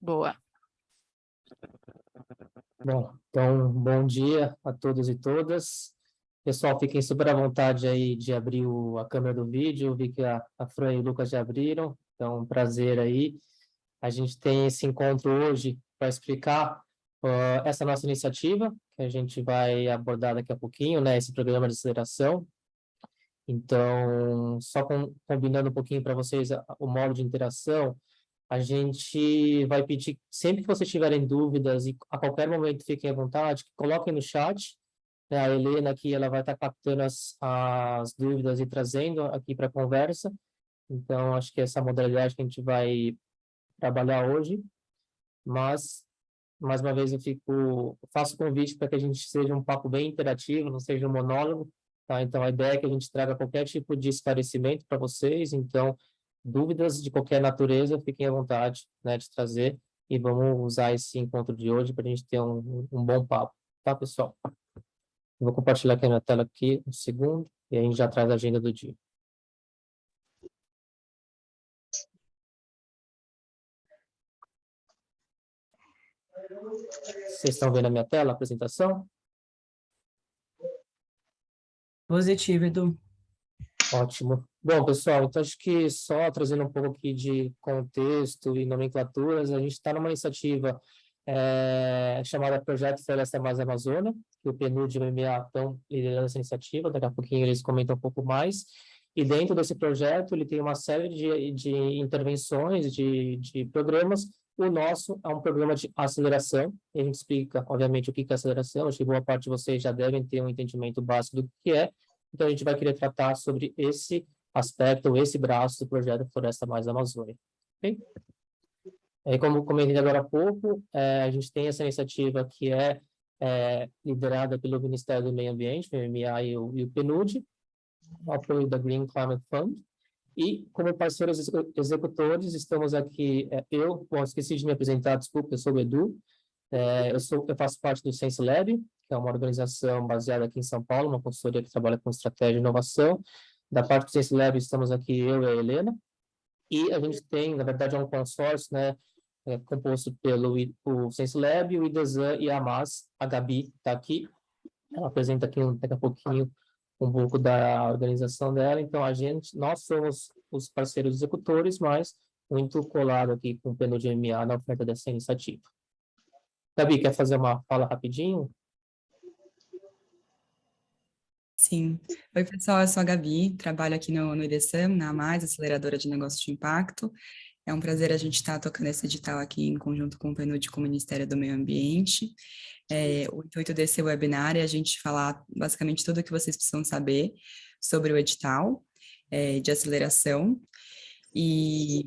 Boa. Bom, então, bom dia a todos e todas. Pessoal, fiquem super à vontade aí de abrir o, a câmera do vídeo. Eu vi que a, a Fran e o Lucas já abriram, então, prazer aí. A gente tem esse encontro hoje para explicar uh, essa nossa iniciativa, que a gente vai abordar daqui a pouquinho, né, esse programa de aceleração. Então, só com, combinando um pouquinho para vocês a, o modo de interação, a gente vai pedir, sempre que vocês tiverem dúvidas, e a qualquer momento fiquem à vontade, coloquem no chat, né, a Helena aqui, ela vai estar tá captando as, as dúvidas e trazendo aqui para a conversa, então acho que essa modalidade que a gente vai trabalhar hoje, mas mais uma vez eu fico faço convite para que a gente seja um papo bem interativo, não seja um monólogo, tá? Então a ideia é que a gente traga qualquer tipo de esclarecimento para vocês, então dúvidas de qualquer natureza, fiquem à vontade, né, de trazer e vamos usar esse encontro de hoje para a gente ter um, um bom papo, tá, pessoal? Vou compartilhar aqui a minha tela aqui, um segundo, e a gente já traz a agenda do dia. Vocês estão vendo a minha tela, a apresentação? Positivo, Edu. Ótimo. Bom, pessoal, então acho que só trazendo um pouco aqui de contexto e nomenclaturas, a gente está numa iniciativa é, chamada Projeto Floresta Mais Amazônia, que o PNUD e o MMA estão liderando essa iniciativa, daqui a pouquinho eles comentam um pouco mais, e dentro desse projeto ele tem uma série de, de intervenções, de, de programas. O nosso é um programa de aceleração, a gente explica, obviamente, o que é aceleração, acho que boa parte de vocês já devem ter um entendimento básico do que é, então a gente vai querer tratar sobre esse aspecto, esse braço do projeto Floresta Mais Amazônia. Okay? E como comentei agora há pouco, é, a gente tem essa iniciativa que é, é, liderada pelo Ministério do Meio Ambiente, o MMA e o, e o PNUD, apoio da Green Climate Fund, e, como parceiros executores, estamos aqui, é, eu, bom, esqueci de me apresentar, desculpa, eu sou o Edu, é, eu, sou, eu faço parte do Sense Lab, que é uma organização baseada aqui em São Paulo, uma consultoria que trabalha com estratégia e inovação. Da parte do Sense Lab, estamos aqui eu e a Helena, e a gente tem, na verdade, é um consórcio, né, é, composto pelo o Lab, o IDESAN e a AMAS, a Gabi está aqui, ela apresenta aqui daqui a pouquinho um pouco da organização dela. Então, a gente, nós somos os parceiros executores, mas muito colado aqui com o PNUD-MA na oferta dessa iniciativa. Gabi, quer fazer uma fala rapidinho? Sim. Oi, pessoal, eu sou a Gabi, trabalho aqui no, no IDSAM, na Mais, aceleradora de negócios de impacto. É um prazer a gente estar tocando esse edital aqui em conjunto com o PNUD com o Ministério do Meio Ambiente. É, o intuito desse webinar é a gente falar basicamente tudo o que vocês precisam saber sobre o edital é, de aceleração e,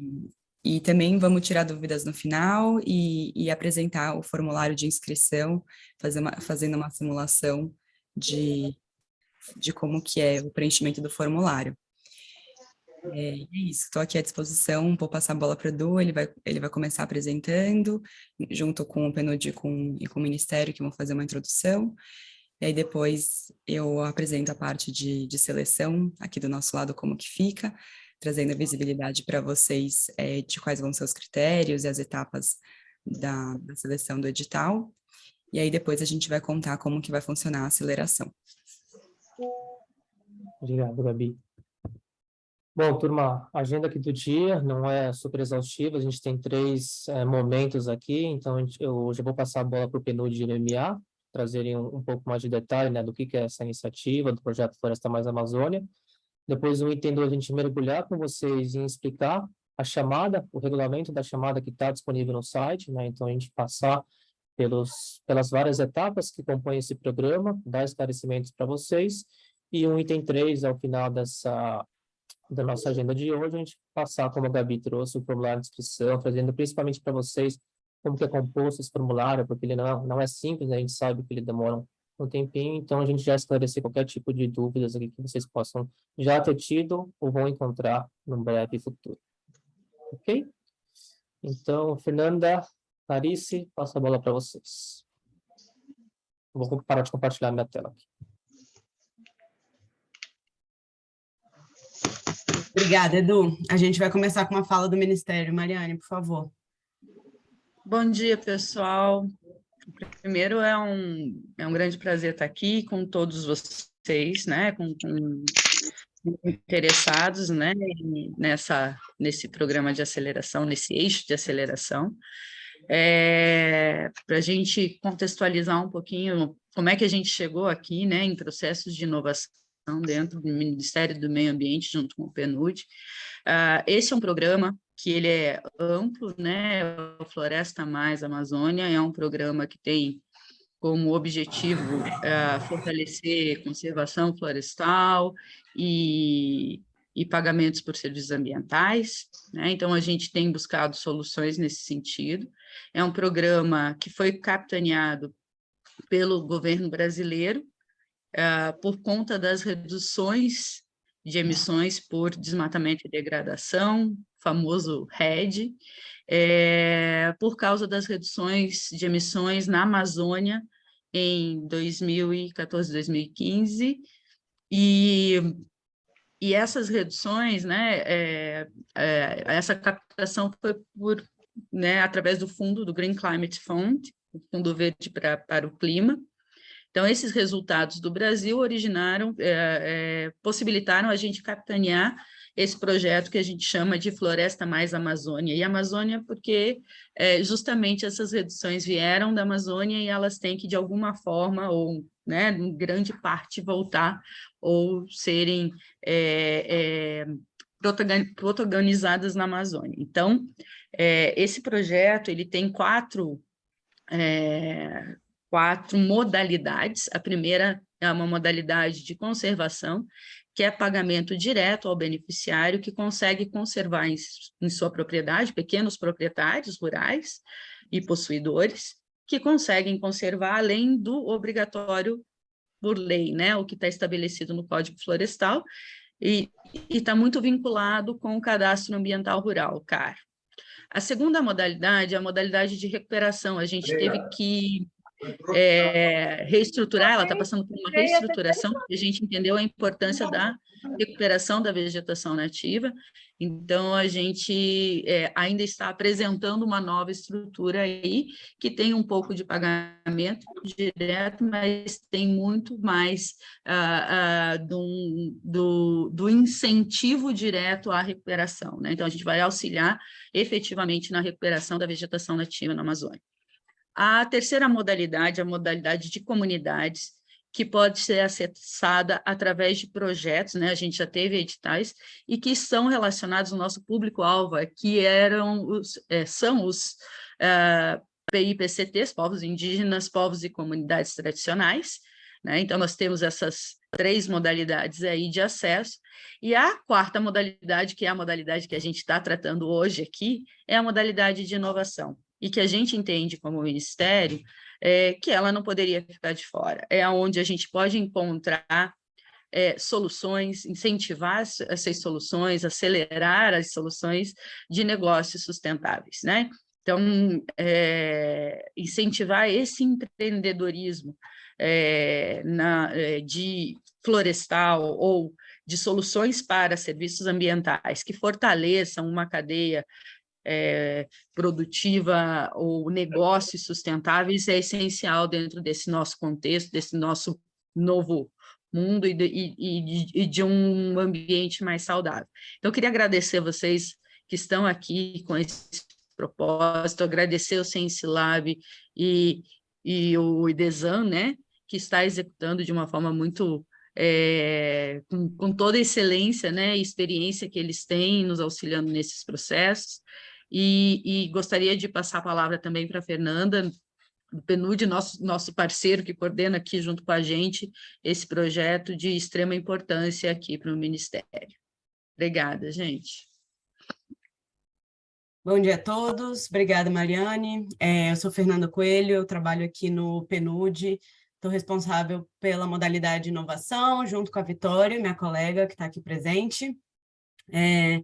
e também vamos tirar dúvidas no final e, e apresentar o formulário de inscrição, fazer uma, fazendo uma simulação de, de como que é o preenchimento do formulário. É, é isso, estou aqui à disposição, vou passar a bola para o Edu, ele vai, ele vai começar apresentando, junto com o PNUD com, e com o Ministério, que vão fazer uma introdução, e aí depois eu apresento a parte de, de seleção, aqui do nosso lado, como que fica, trazendo visibilidade para vocês é, de quais vão ser os critérios e as etapas da, da seleção do edital, e aí depois a gente vai contar como que vai funcionar a aceleração. Obrigado, Gabi. Bom, turma, agenda aqui do dia não é super exaustiva, a gente tem três é, momentos aqui, então eu já vou passar a bola para o PNUD e o MMA, trazerem um, um, pouco mais de detalhe né, do que, que é essa iniciativa do projeto Floresta Mais Amazônia. Depois, o item 2, a gente mergulhar com vocês em explicar a chamada, o regulamento da chamada que está disponível no site, né, então a gente passar pelos, pelas várias etapas que compõem esse programa, dar esclarecimentos para vocês, e o item 3, ao final dessa da nossa agenda de hoje, a gente passar, como a Gabi trouxe, o formulário de inscrição, trazendo principalmente para vocês como que é composto esse formulário, porque ele não, não é simples, né? a gente sabe que ele demora um tempinho, então a gente já esclarecer qualquer tipo de dúvidas aqui que vocês possam já ter tido ou vão encontrar no breve futuro. Ok? Então, Fernanda, Clarice, passo a bola para vocês. Vou parar de compartilhar minha tela aqui. Obrigada, Edu. A gente vai começar com uma fala do Ministério. Mariane, por favor. Bom dia, pessoal. Primeiro, é um, é um grande prazer estar aqui com todos vocês, né, com, com interessados né, nessa, nesse programa de aceleração, nesse eixo de aceleração. É, Para a gente contextualizar um pouquinho como é que a gente chegou aqui né, em processos de inovação dentro do Ministério do Meio Ambiente, junto com o PNUD. Uh, esse é um programa que ele é amplo, né? O Floresta Mais Amazônia é um programa que tem como objetivo uh, fortalecer conservação florestal e, e pagamentos por serviços ambientais. Né? Então, a gente tem buscado soluções nesse sentido. É um programa que foi capitaneado pelo governo brasileiro uh, por conta das reduções de emissões por desmatamento e degradação, famoso RED, é, por causa das reduções de emissões na Amazônia em 2014, 2015, e, e essas reduções, né, é, é, essa captação foi por, né, através do fundo do Green Climate Fund, Fundo Verde pra, para o Clima, então, esses resultados do Brasil originaram, é, é, possibilitaram a gente capitanear esse projeto que a gente chama de Floresta Mais Amazônia. E Amazônia porque é, justamente essas reduções vieram da Amazônia e elas têm que, de alguma forma, ou né, em grande parte, voltar ou serem é, é, protagonizadas na Amazônia. Então, esse projeto ele tem quatro quatro modalidades. A primeira é uma modalidade de conservação, que é pagamento direto ao beneficiário que consegue conservar em, em sua propriedade, pequenos proprietários rurais e possuidores, que conseguem conservar além do obrigatório por lei, né, o que está estabelecido no Código Florestal, e está muito vinculado com o Cadastro Ambiental Rural, CAR. A segunda modalidade é a modalidade de recuperação. A gente teve que é, reestruturar, ela está passando por uma reestruturação, porque a gente entendeu a importância da recuperação da vegetação nativa, então a gente é, ainda está apresentando uma nova estrutura aí, que tem um pouco de pagamento direto, mas tem muito mais ah, ah, do, do, do, incentivo direto à recuperação, né? então a gente vai auxiliar efetivamente na recuperação da vegetação nativa na Amazônia. A terceira modalidade, a modalidade de comunidades, que pode ser acessada através de projetos, né? a gente já teve editais, e que são relacionados ao nosso público-alvo, que eram os, é, são os é, PIPCTs, povos indígenas, povos e comunidades tradicionais, né? então nós temos essas três modalidades aí de acesso, e a quarta modalidade, que é a modalidade que a gente está tratando hoje aqui, é a modalidade de inovação e que a gente entende como ministério, é, que ela não poderia ficar de fora. É onde a gente pode encontrar é, soluções, incentivar essas soluções, acelerar as soluções de negócios sustentáveis, né? Então, é, incentivar esse empreendedorismo é, na, é, de florestal ou de soluções para serviços ambientais que fortaleçam uma cadeia é, produtiva ou negócios sustentáveis é essencial dentro desse nosso contexto, desse nosso novo mundo e de, e, e de, um ambiente mais saudável. Então, eu queria agradecer a vocês que estão aqui com esse propósito, agradecer o Science Lab e, e o IDESAN, né, que está executando de uma forma muito é, com, com, toda a excelência né, e experiência que eles têm nos auxiliando nesses processos. E, e gostaria de passar a palavra também para a Fernanda, do PNUD, nosso, nosso parceiro que coordena aqui junto com a gente esse projeto de extrema importância aqui para o Ministério. Obrigada, gente. Bom dia a todos, obrigada Mariane. É, eu sou Fernanda Coelho, eu trabalho aqui no PNUD, estou responsável pela modalidade de inovação, junto com a Vitória, minha colega que está aqui presente. É,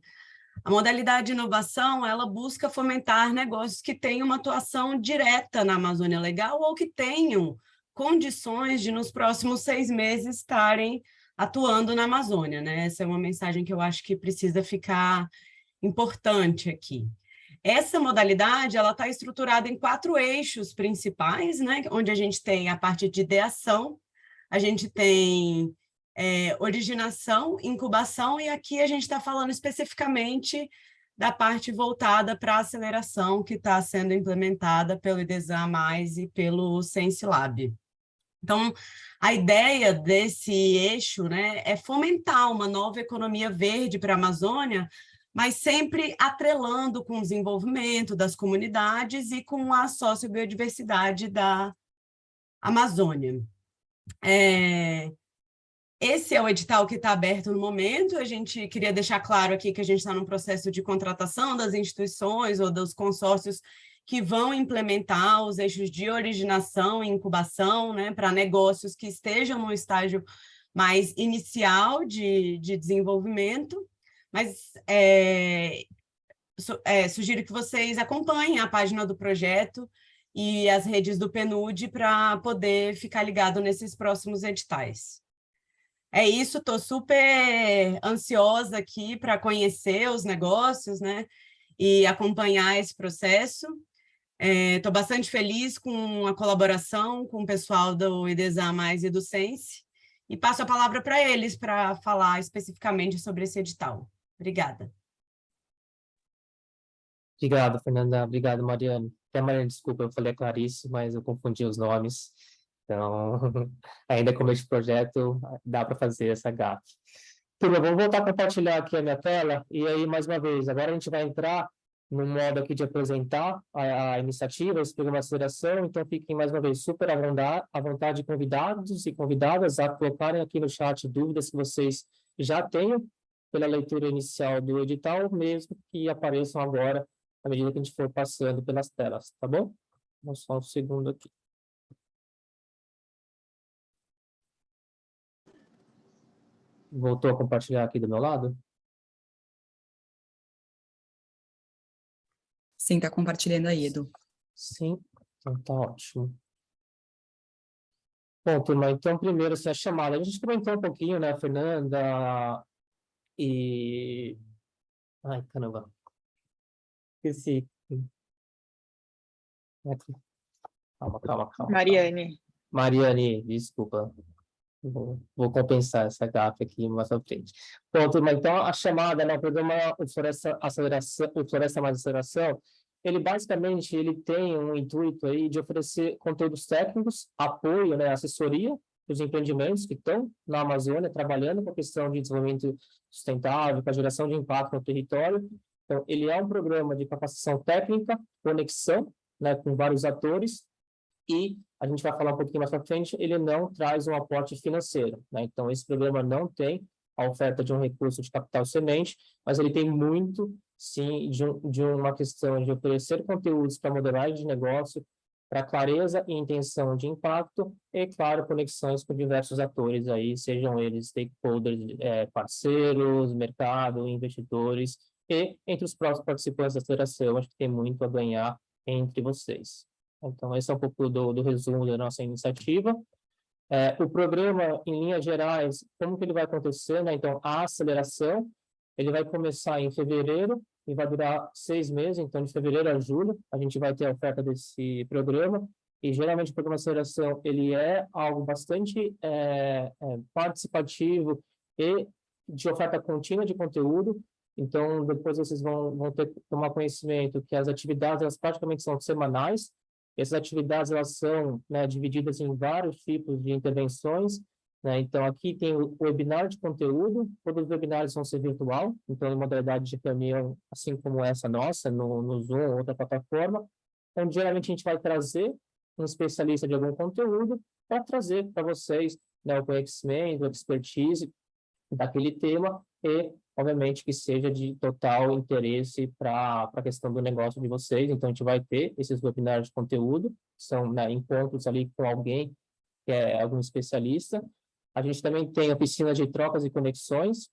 a modalidade de inovação, ela busca fomentar negócios que tenham uma atuação direta na Amazônia Legal ou que tenham condições de, nos próximos seis meses, estarem atuando na Amazônia. Né? Essa é uma mensagem que eu acho que precisa ficar importante aqui. Essa modalidade ela está estruturada em quatro eixos principais, né? onde a gente tem a parte de ideação, a gente tem é, originação, incubação, e aqui a gente está falando especificamente da parte voltada para a aceleração que está sendo implementada pelo IDESAM+, e pelo SenseLab. Então, a ideia desse eixo né, é fomentar uma nova economia verde para a Amazônia, mas sempre atrelando com o desenvolvimento das comunidades e com a sociobiodiversidade da Amazônia. É, esse é o edital que está aberto no momento, a gente queria deixar claro aqui que a gente está num processo de contratação das instituições ou dos consórcios que vão implementar os eixos de originação e incubação né, para negócios que estejam no estágio mais inicial de, de desenvolvimento, mas é, su, é, sugiro que vocês acompanhem a página do projeto e as redes do PNUD para poder ficar ligado nesses próximos editais. É isso, estou super ansiosa aqui para conhecer os negócios, né? E acompanhar esse processo. Estou é, bastante feliz com a colaboração com o pessoal do IDESA Mais e do Sense, e passo a palavra para eles para falar especificamente sobre esse edital. Obrigada. Obrigado, Fernanda. Obrigado, Mariane. Até Mariane, desculpa, eu falei a Clarice, mas eu confundi os nomes. Então, ainda como este projeto, dá para fazer essa gafe. Turma, vamos voltar a compartilhar aqui a minha tela. E aí, mais uma vez, agora a gente vai entrar no modo aqui de apresentar a, a iniciativa, esse programa de aceleração, então fiquem mais uma vez super à vontade convidados e convidadas a colocarem aqui no chat dúvidas que vocês já tenham pela leitura inicial do edital, mesmo que apareçam agora à medida que a gente for passando pelas telas, tá bom? Vamos só um segundo aqui. Voltou a compartilhar aqui do meu lado? Sim, está compartilhando aí, Edu. Sim, então tá ótimo. Bom, turma, então primeiro assim, a chamada. A gente comentou um pouquinho, né, Fernanda e... Ai, caramba. Esqueci. Calma, calma, calma. Mariane. Mariane, desculpa. Vou, compensar essa gafe aqui mais à frente. Turma, então a chamada, né, o programa Floresta, Aceleração, Floresta Mais Aceleração, ele basicamente ele tem um intuito aí de oferecer conteúdos técnicos, apoio, né, assessoria os empreendimentos que estão na Amazônia trabalhando com a questão de desenvolvimento sustentável, com a geração de impacto no território. Então, ele é um programa de capacitação técnica, conexão né, com vários atores e a gente vai falar um pouquinho mais para frente, ele não traz um aporte financeiro. Né? Então, esse programa não tem a oferta de um recurso de capital semente, mas ele tem muito, sim, de, um, de uma questão de oferecer conteúdos para modelagem de negócio, para clareza e intenção de impacto, e, claro, conexões com diversos atores aí, sejam eles stakeholders, é, parceiros, mercado, investidores, e entre os próximos participantes da aceleração, acho que tem muito a ganhar entre vocês. Então, esse é um pouco do, do resumo da nossa iniciativa. É, o programa, em linhas gerais, como que ele vai acontecer? Né? Então, a aceleração, ele vai começar em fevereiro e vai durar seis meses, então de fevereiro a julho, a gente vai ter a oferta desse programa, e geralmente o programa de aceleração, ele é algo bastante é, é, participativo e de oferta contínua de conteúdo, então depois vocês vão, vão ter tomar conhecimento que as atividades, elas praticamente são semanais, essas atividades elas são né, divididas em vários tipos de intervenções. Né? Então, aqui tem o webinar de conteúdo, todos os webinários vão ser virtual, então, em modalidade de reunião, assim como essa nossa, no, no Zoom ou outra plataforma. Então, geralmente, a gente vai trazer um especialista de algum conteúdo para trazer para vocês né, o conhecimento, a expertise daquele tema e obviamente que seja de total interesse para a questão do negócio de vocês. Então, a gente vai ter esses webinars de conteúdo, são né, encontros ali com alguém que é algum especialista. A gente também tem a piscina de trocas e conexões,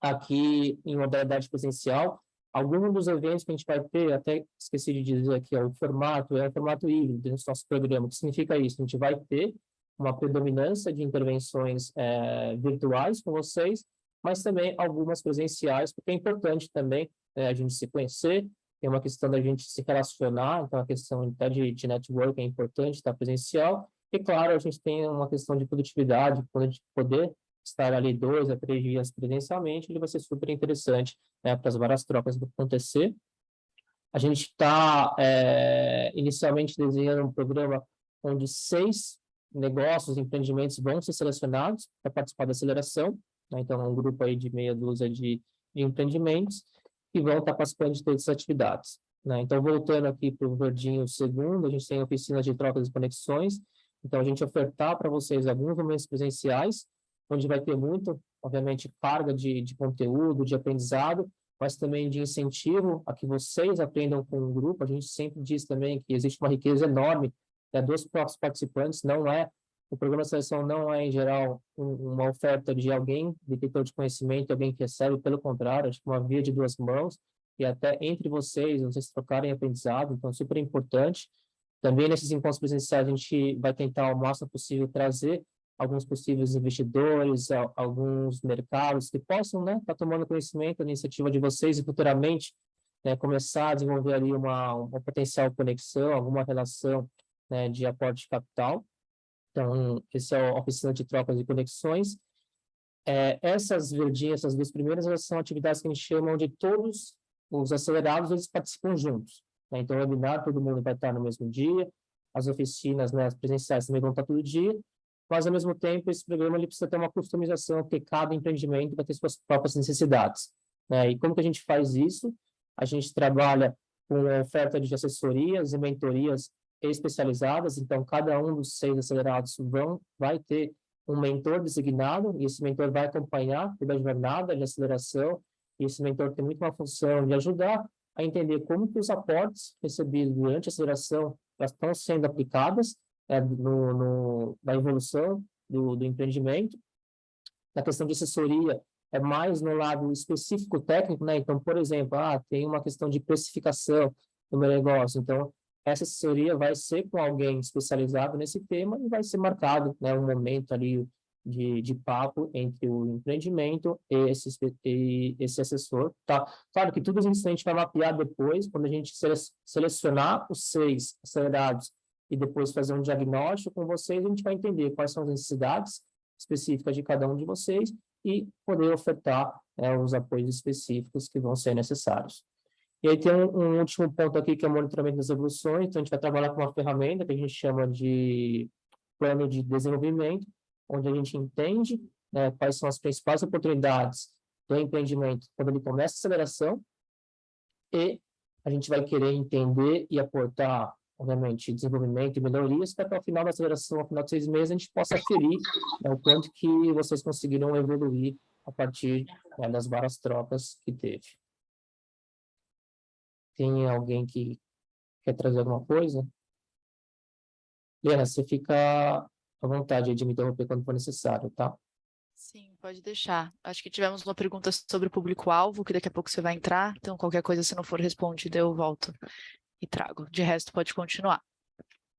aqui em modalidade presencial. Alguns dos eventos que a gente vai ter, até esqueci de dizer aqui, ó, o formato é o formato híbrido do nosso programa. O que significa isso? A gente vai ter uma predominância de intervenções é, virtuais com vocês, mas também algumas presenciais, porque é importante também é, a gente se conhecer, tem uma questão da gente se relacionar, então a questão até de, de network é importante, estar presencial, e claro, a gente tem uma questão de produtividade, quando a gente poder estar ali dois a três dias presencialmente, ele vai ser super interessante né, para as várias trocas que acontecer. A gente está é, inicialmente desenhando um programa onde seis negócios, empreendimentos vão ser selecionados para participar da aceleração, né? então é um grupo aí de meia dúzia de, de empreendimentos que vão estar participando de todas as atividades. Né? Então, voltando aqui para o verdinho segundo, a gente tem oficinas de trocas e conexões, então a gente ofertar para vocês alguns momentos presenciais, onde vai ter muito, obviamente, carga de, de conteúdo, de aprendizado, mas também de incentivo a que vocês aprendam com o grupo. A gente sempre diz também que existe uma riqueza enorme né, dos próprios participantes, não é, o programa de seleção não é, em geral, um, uma oferta de alguém, detentor de conhecimento, alguém que recebe, pelo contrário, acho que uma via de duas mãos, e até entre vocês, vocês trocarem aprendizado, então é super importante. Também nesses encontros presenciais a gente vai tentar ao máximo possível trazer alguns possíveis investidores, alguns mercados que possam estar né, tá tomando conhecimento da iniciativa de vocês e futuramente né, começar a desenvolver ali uma, uma potencial conexão, alguma relação né, de aporte de capital. Então, esse é a oficina de trocas e conexões. É, essas verdinhas, essas duas primeiras, elas são atividades que a gente chama de todos os acelerados, eles participam juntos. Né? Então, o webinar, todo mundo vai estar no mesmo dia, as oficinas né, as presenciais também vão estar todo dia, mas, ao mesmo tempo, esse programa ele precisa ter uma customização, porque cada empreendimento vai ter suas próprias necessidades. Né? E como que a gente faz isso? A gente trabalha com oferta de assessorias e mentorias especializadas, então cada um dos seis acelerados vão, vai ter um mentor designado, e esse mentor vai acompanhar toda a jornada de aceleração, e esse mentor tem muito uma função de ajudar a entender como que os aportes recebidos durante a aceleração estão sendo aplicadas é, no, no, na evolução do, do empreendimento. Na questão de assessoria, é mais no lado específico técnico, né? Então, por exemplo, ah, tem uma questão de precificação no meu negócio, então essa assessoria vai ser com alguém especializado nesse tema e vai ser marcado né, um momento ali de, de papo entre o empreendimento e esse, e esse assessor. Tá? Claro que tudo isso a gente vai mapear depois, quando a gente selecionar os seis acelerados e depois fazer um diagnóstico com vocês, a gente vai entender quais são as necessidades específicas de cada um de vocês e poder ofertar né, os apoios específicos que vão ser necessários. E aí tem um, um, último ponto aqui, que é o monitoramento das evoluções. Então, a gente vai trabalhar com uma ferramenta que a gente chama de plano de desenvolvimento, onde a gente entende né, quais são as principais oportunidades do empreendimento quando ele começa a aceleração e a gente vai querer entender e aportar, obviamente, desenvolvimento e melhorias para que ao final da aceleração, ao final de seis meses, a gente possa aferir né, o quanto que vocês conseguiram evoluir a partir né, das várias trocas que teve. Tem alguém que quer trazer alguma coisa? Lena, você fica à vontade de me interromper quando for necessário, tá? Sim, pode deixar. Acho que tivemos uma pergunta sobre o público-alvo, que daqui a pouco você vai entrar, então qualquer coisa, se não for respondida, eu volto e trago. De resto, pode continuar.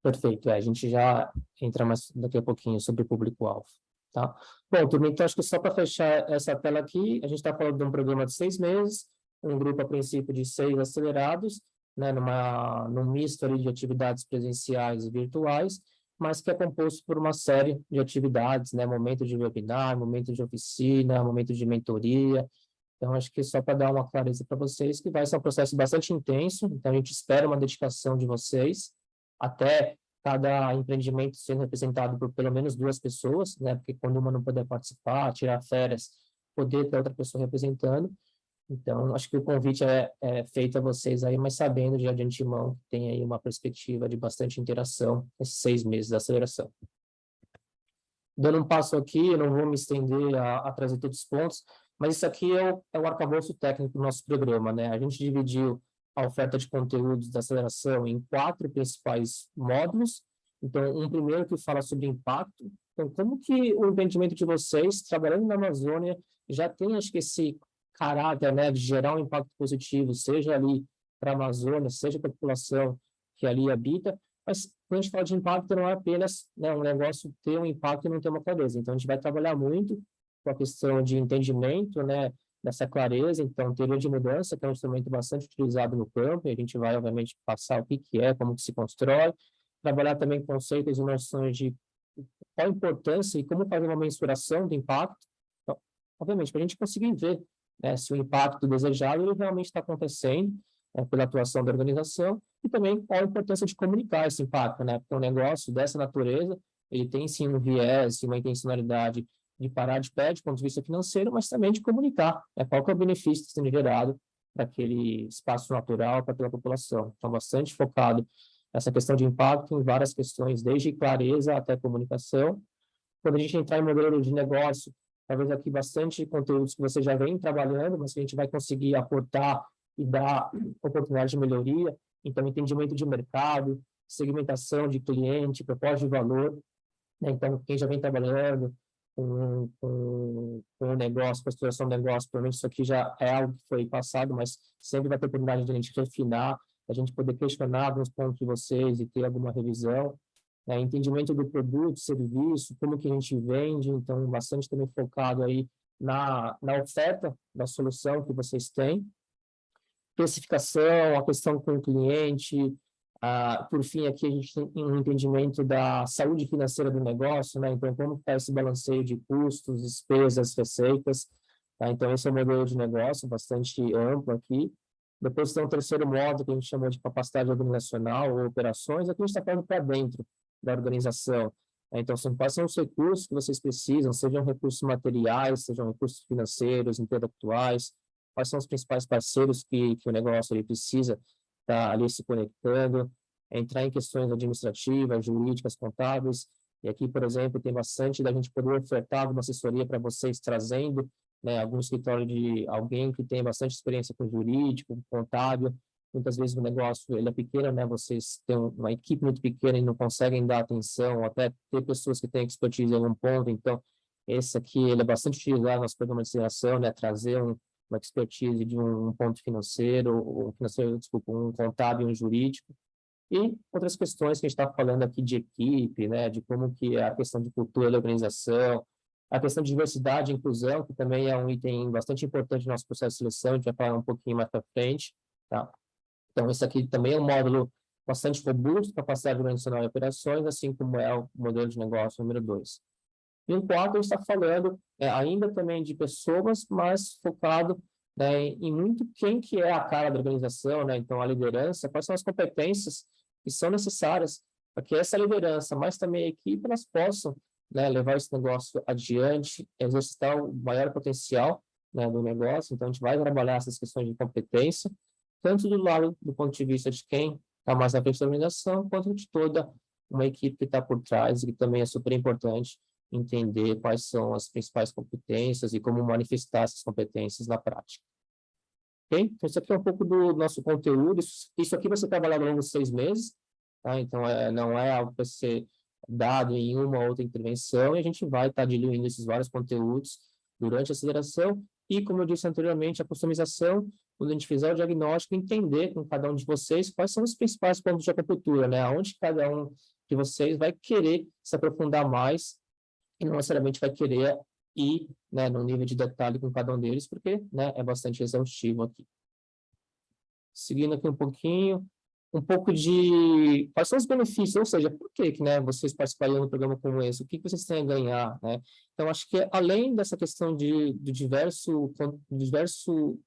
Perfeito, é, a gente já entra mais daqui a pouquinho sobre o público-alvo, tá? Bom, turma, então acho que só para fechar essa tela aqui, a gente está falando de um programa de seis meses, um grupo a princípio de seis acelerados, né, numa, num misto ali de atividades presenciais e virtuais, mas que é composto por uma série de atividades, né, momento de webinar, momento de oficina, momento de mentoria, então acho que só para dar uma clareza para vocês que vai ser um processo bastante intenso, então a gente espera uma dedicação de vocês, até cada empreendimento sendo representado por pelo menos duas pessoas, né, porque quando uma não puder participar, tirar férias, poder ter outra pessoa representando, então, acho que o convite é, é, feito a vocês aí, mas sabendo já de antemão que tem aí uma perspectiva de bastante interação nesses seis meses da aceleração. Dando um passo aqui, eu não vou me estender a, a trazer todos os pontos, mas isso aqui é o, é o arcabouço técnico do nosso programa, né? A gente dividiu a oferta de conteúdos da aceleração em quatro principais módulos. Então, um primeiro que fala sobre impacto. Então, como que o empreendimento de vocês, trabalhando na Amazônia, já tem, acho que, esse caráter né, de gerar um impacto positivo, seja ali para a Amazônia, seja para a população que ali habita, mas quando a gente fala de impacto, não é apenas né, um negócio ter um impacto e não ter uma clareza. Então, a gente vai trabalhar muito com a questão de entendimento, né, dessa clareza, então, teoria de mudança, que é um instrumento bastante utilizado no campo, e a gente vai, obviamente, passar o que, que é, como que se constrói, trabalhar também conceitos e noções de qual a importância e como fazer uma mensuração do impacto, então, obviamente, para a gente conseguir ver né, se o impacto desejado ele realmente está acontecendo né, pela atuação da organização, e também qual a importância de comunicar esse impacto, né, porque um negócio dessa natureza, ele tem sim um viés, uma intencionalidade de parar de pé, de ponto de vista financeiro, mas também de comunicar né, qual que é o benefício sendo gerado para aquele espaço natural, para aquela população. Então, bastante focado nessa questão de impacto em várias questões, desde clareza até comunicação. Quando a gente entrar em modelo de negócio, talvez aqui bastante conteúdos que você já vem trabalhando, mas que a gente vai conseguir aportar e dar oportunidade de melhoria. Então, entendimento de mercado, segmentação de cliente, proposta de valor. Né? Então, quem já vem trabalhando com, com, o negócio, com a estruturação do negócio, provavelmente isso aqui já é algo que foi passado, mas sempre vai ter oportunidade de a gente refinar, a gente poder questionar alguns pontos de vocês e ter alguma revisão. Né? Entendimento do produto, serviço, como que a gente vende, então bastante também focado aí na, na oferta da solução que vocês têm. Especificação, a questão com o cliente, por fim, aqui a gente tem um entendimento da saúde financeira do negócio, né? Então, como está esse balanceio de custos, despesas, receitas, tá? Então, esse é o modelo de negócio bastante amplo aqui. Depois tem um terceiro modo que a gente chamou de capacidade organizacional ou operações, aqui a gente está falando para dentro da organização. Né? Então, são quais são os recursos que vocês precisam, sejam recursos materiais, sejam recursos financeiros, intelectuais, quais são os principais parceiros que, que o negócio ele precisa estar tá ali se conectando, entrar em questões administrativas, jurídicas, contábeis, e aqui, por exemplo, tem bastante da gente poder ofertar uma assessoria para vocês, trazendo né, algum escritório de alguém que tem bastante experiência com jurídico, contábil, muitas vezes o negócio ele é pequeno, né, vocês têm uma equipe muito pequena e não conseguem dar atenção, ou até ter pessoas que têm expertise em algum ponto, então esse aqui ele é bastante utilizado no nosso programa de aceleração, né, trazer um, uma expertise de um ponto financeiro, um financeiro, desculpa, um contábil, um jurídico, e outras questões que a gente está falando aqui de equipe, né, de como que é a questão de cultura da organização, a questão de diversidade e inclusão, que também é um item bastante importante no nosso processo de seleção, a gente vai falar um pouquinho mais para frente, tá? Então, esse aqui também é um módulo bastante robusto, capacidade organizacional e operações, assim como é o modelo de negócio número 2. E o gente está falando é, ainda também de pessoas, mas focado né, em muito quem que é a cara da organização, né? então a liderança, quais são as competências que são necessárias para que essa liderança, mas também a equipe, elas possam né, levar esse negócio adiante, exercitar o maior potencial né, do negócio. Então, a gente vai trabalhar essas questões de competência, tanto do lado do ponto de vista de quem está mais na frente da organização, quanto de toda uma equipe que está por trás e que também é super importante entender quais são as principais competências e como manifestar essas competências na prática. Ok? Então, isso aqui é um pouco do nosso conteúdo. Isso, isso aqui vai ser trabalhado ao longo de seis meses, tá? Então, é, não é algo para ser dado em uma ou outra intervenção, e a gente vai estar tá diluindo esses vários conteúdos durante a aceleração, e, como eu disse anteriormente, a customização, quando a gente fizer o diagnóstico, entender com cada um de vocês quais são os principais pontos de acupuntura, né? Onde cada um de vocês vai querer se aprofundar mais e não necessariamente vai querer ir né, no nível de detalhe com cada um deles, porque né, é bastante exaustivo aqui. Seguindo aqui um pouquinho, um pouco de quais são os benefícios, ou seja, por que, que né, vocês participariam de um programa como esse, o que, que vocês têm a ganhar, né? Então, acho que além dessa questão de, de diverso, diverso,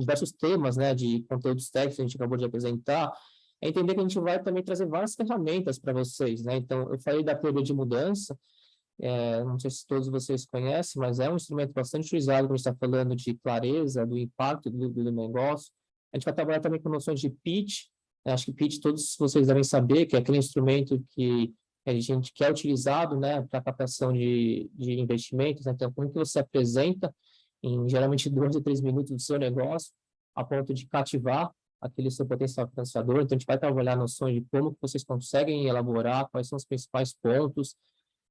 diversos temas, né, de conteúdos técnicos que a gente acabou de apresentar, é entender que a gente vai também trazer várias ferramentas para vocês, né? Então, eu falei da teoria de mudança, é, não sei se todos vocês conhecem, mas é um instrumento bastante utilizado quando a gente está falando de clareza, do impacto do, do negócio. A gente vai trabalhar também com noções de pitch. Acho que pitch todos vocês devem saber que é aquele instrumento que a gente quer utilizado né, para captação de, de investimentos. Né? Então, como que você apresenta em geralmente dois ou três minutos do seu negócio, a ponto de cativar aquele seu potencial financiador. Então, a gente vai trabalhar noções de como vocês conseguem elaborar, quais são os principais pontos,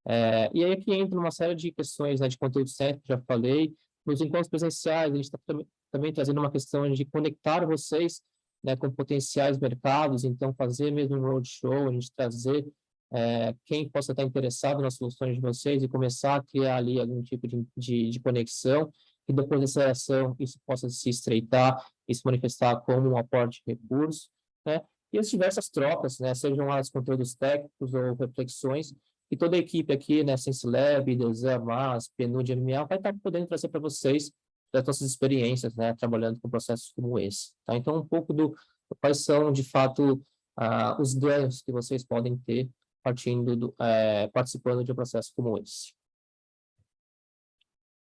é, e aí aqui entra uma série de questões né, de conteúdo certo, já falei. Nos encontros presenciais, a gente está também, também trazendo uma questão de conectar vocês né, com potenciais mercados, então fazer mesmo um roadshow, a gente trazer é, quem possa estar interessado nas soluções de vocês e começar a criar ali algum tipo de, de, de conexão. Que depois da aceleração isso possa se estreitar e se manifestar como um aporte de recursos, né? E as diversas trocas, né? Sejam elas conteúdos técnicos ou reflexões, e toda a equipe aqui, né, SenseLab, Desan, MAS, PNUD, MMA, vai estar podendo trazer para vocês das nossas experiências, né, trabalhando com processos como esse. Tá? Então, um pouco do quais são, de fato, uh, os ganhos que vocês podem ter partindo do, é, participando de um processo como esse.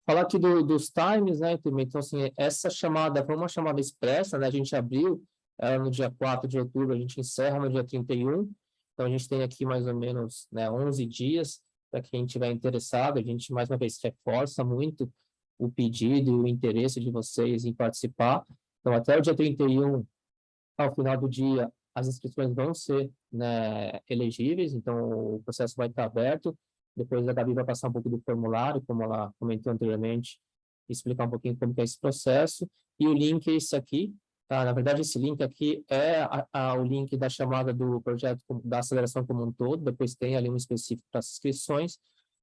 Falar aqui do, dos times, né, então, assim, essa chamada foi uma chamada expressa, né, a gente abriu ela no dia 4 de outubro, a gente encerra no dia 31, então a gente tem aqui mais ou menos né, 11 dias para quem estiver interessado, a gente mais uma vez reforça muito o pedido e o interesse de vocês em participar, então até o dia 31, ao final do dia, as inscrições vão ser né, elegíveis, então o processo vai estar aberto, depois a Gabi vai passar um pouco do formulário, como ela comentou anteriormente, explicar um pouquinho como é esse processo. E o link é esse aqui. Tá? Na verdade, esse link aqui é a, a, o link da chamada do projeto da aceleração como um todo. Depois tem ali um específico para as inscrições.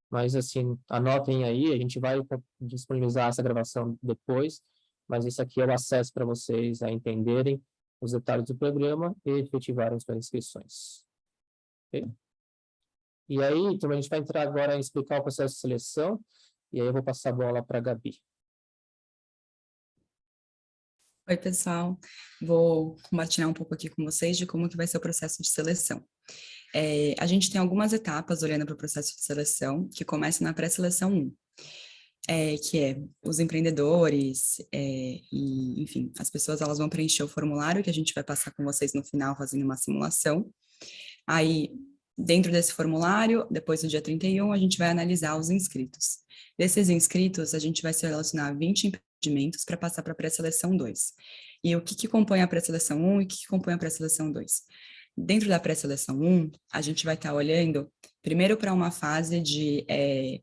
Mas, assim, anotem aí. A gente vai disponibilizar essa gravação depois. Mas esse aqui é o acesso para vocês a entenderem os detalhes do programa e efetivarem suas inscrições. Okay? E aí, então, a gente vai entrar agora em explicar o processo de seleção, e aí eu vou passar a bola para a Gabi. Oi, pessoal. Vou compartilhar um pouco aqui com vocês de como que vai ser o processo de seleção. É, a gente tem algumas etapas olhando para o processo de seleção, que começa na pré-seleção 1, é, que é os empreendedores, é, e, enfim, as pessoas elas vão preencher o formulário que a gente vai passar com vocês no final, fazendo uma simulação. Aí, Dentro desse formulário, depois do dia 31, a gente vai analisar os inscritos. Desses inscritos, a gente vai selecionar 20 empreendimentos para passar para a pré-seleção 2. E o que, que compõe a pré-seleção 1 e o que, que compõe a pré-seleção 2? Dentro da pré-seleção 1, a gente vai estar tá olhando primeiro para uma fase de é,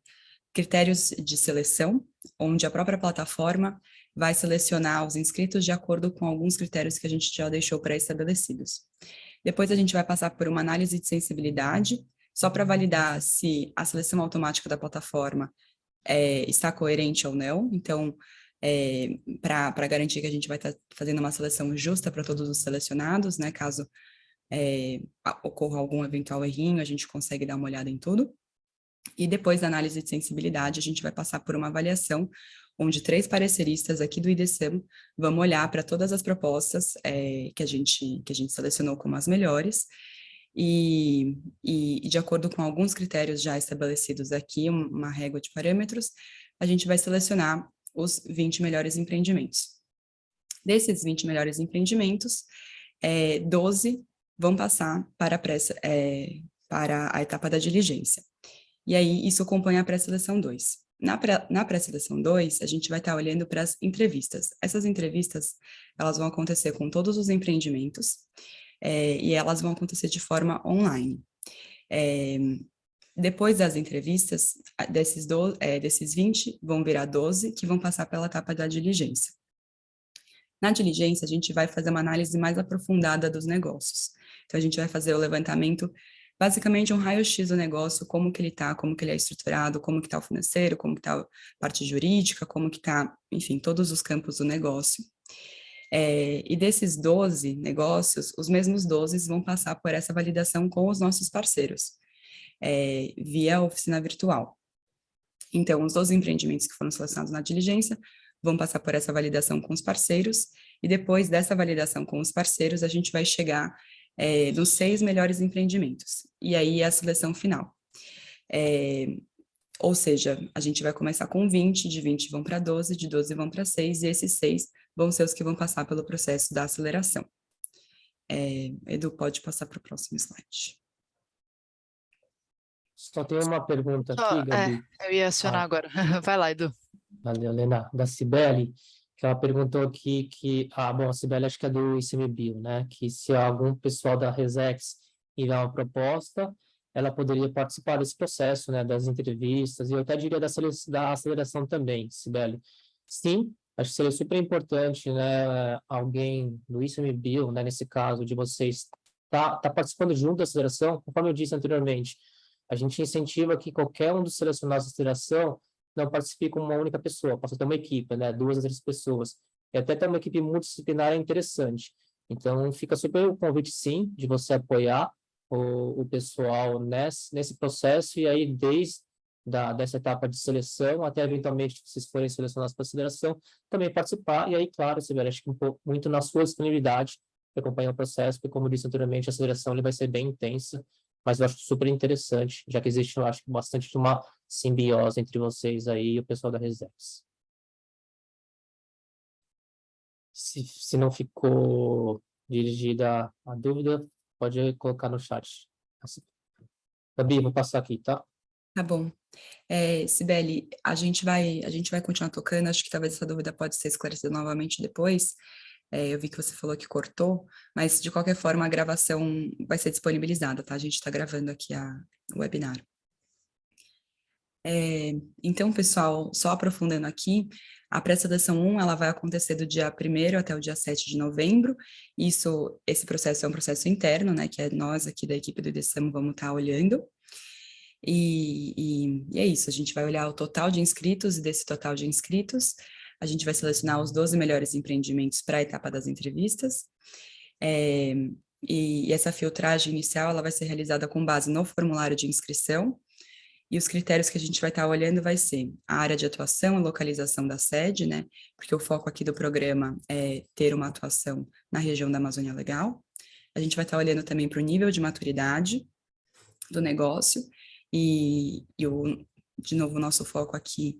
critérios de seleção, onde a própria plataforma vai selecionar os inscritos de acordo com alguns critérios que a gente já deixou pré-estabelecidos. Depois a gente vai passar por uma análise de sensibilidade, só para validar se a seleção automática da plataforma é, está coerente ou não. Então, é, para garantir que a gente vai estar tá fazendo uma seleção justa para todos os selecionados, né? Caso é, ocorra algum eventual errinho, a gente consegue dar uma olhada em tudo. E depois da análise de sensibilidade, a gente vai passar por uma avaliação onde três pareceristas aqui do IDSAM vão olhar para todas as propostas é, que, a gente, que a gente selecionou como as melhores, e, e, de acordo com alguns critérios já estabelecidos aqui, uma régua de parâmetros, a gente vai selecionar os 20 melhores empreendimentos. Desses 20 melhores empreendimentos, é, 12 vão passar para a, é, para a etapa da diligência. E aí, isso compõe a pré-seleção 2. Na pré-seleção pré 2, a gente vai estar olhando para as entrevistas. Essas entrevistas, elas vão acontecer com todos os empreendimentos é, e elas vão acontecer de forma online. É, depois das entrevistas, desses, do, é, desses 20, vão virar 12, que vão passar pela etapa da diligência. Na diligência, a gente vai fazer uma análise mais aprofundada dos negócios. Então, a gente vai fazer o levantamento basicamente um raio-x do negócio, como que ele está, como que ele é estruturado, como que está o financeiro, como que está a parte jurídica, como que está, enfim, todos os campos do negócio. É, e desses 12 negócios, os mesmos 12 vão passar por essa validação com os nossos parceiros, é, via oficina virtual. Então, os 12 empreendimentos que foram selecionados na diligência vão passar por essa validação com os parceiros, e depois dessa validação com os parceiros, a gente vai chegar é, dos seis melhores empreendimentos. E aí a seleção final. É, ou seja, a gente vai começar com 20, de 20 vão para 12, de 12 vão para 6, e esses 6 vão ser os que vão passar pelo processo da aceleração. É, Edu, pode passar para o próximo slide. Só tem uma pergunta aqui, Gabi. É, eu ia acionar ah. agora. Vai lá, Edu. Valeu, Lena. Da Cibele que ela perguntou aqui que, ah, bom, a Sibeli acho que é do ICMBio, né, que se algum pessoal da Resex enviar uma proposta, ela poderia participar desse processo, né, das entrevistas, e eu até diria da, da aceleração também, Sibeli. Sim, acho que seria super importante, né, alguém do ICMBio, né, nesse caso, de vocês tá, tá participando junto da aceleração, conforme eu disse anteriormente, a gente incentiva que qualquer um dos selecionados da aceleração não participe como uma única pessoa, possa ter uma equipe, né? Duas ou três pessoas. E até ter uma equipe multidisciplinar é interessante. Então, fica super o convite, sim, de você apoiar o, o pessoal nesse, nesse processo, e aí, desde da, dessa etapa de seleção, até eventualmente vocês forem selecionados para aceleração, também participar, e aí, claro, você que um pouco, muito na sua disponibilidade de acompanhar o processo, porque, como disse anteriormente, a aceleração ele vai ser bem intensa, mas eu acho super interessante, já que existe, eu acho, bastante uma simbiose entre vocês aí e o pessoal da Reserves. Se, se não ficou dirigida a dúvida, pode colocar no chat. Gabi, vou passar aqui, tá? Tá bom. É, Sibeli, a gente vai a gente vai continuar tocando, acho que talvez essa dúvida pode ser esclarecida novamente depois. É, eu vi que você falou que cortou, mas de qualquer forma a gravação vai ser disponibilizada, tá? A gente está gravando aqui a, o webinar. É, então, pessoal, só aprofundando aqui, a pré-seleção 1 ela vai acontecer do dia 1 até o dia 7 de novembro. Isso, esse processo é um processo interno, né? Que é nós aqui da equipe do IDESAM vamos estar tá olhando. E, e, e, é isso, a gente vai olhar o total de inscritos, e desse total de inscritos, a gente vai selecionar os 12 melhores empreendimentos para a etapa das entrevistas. É, e, e, essa filtragem inicial ela vai ser realizada com base no formulário de inscrição, e os critérios que a gente vai estar tá olhando vai ser a área de atuação e localização da sede, né? Porque o foco aqui do programa é ter uma atuação na região da Amazônia Legal. A gente vai estar tá olhando também para o nível de maturidade do negócio e, e o, de novo, o nosso foco aqui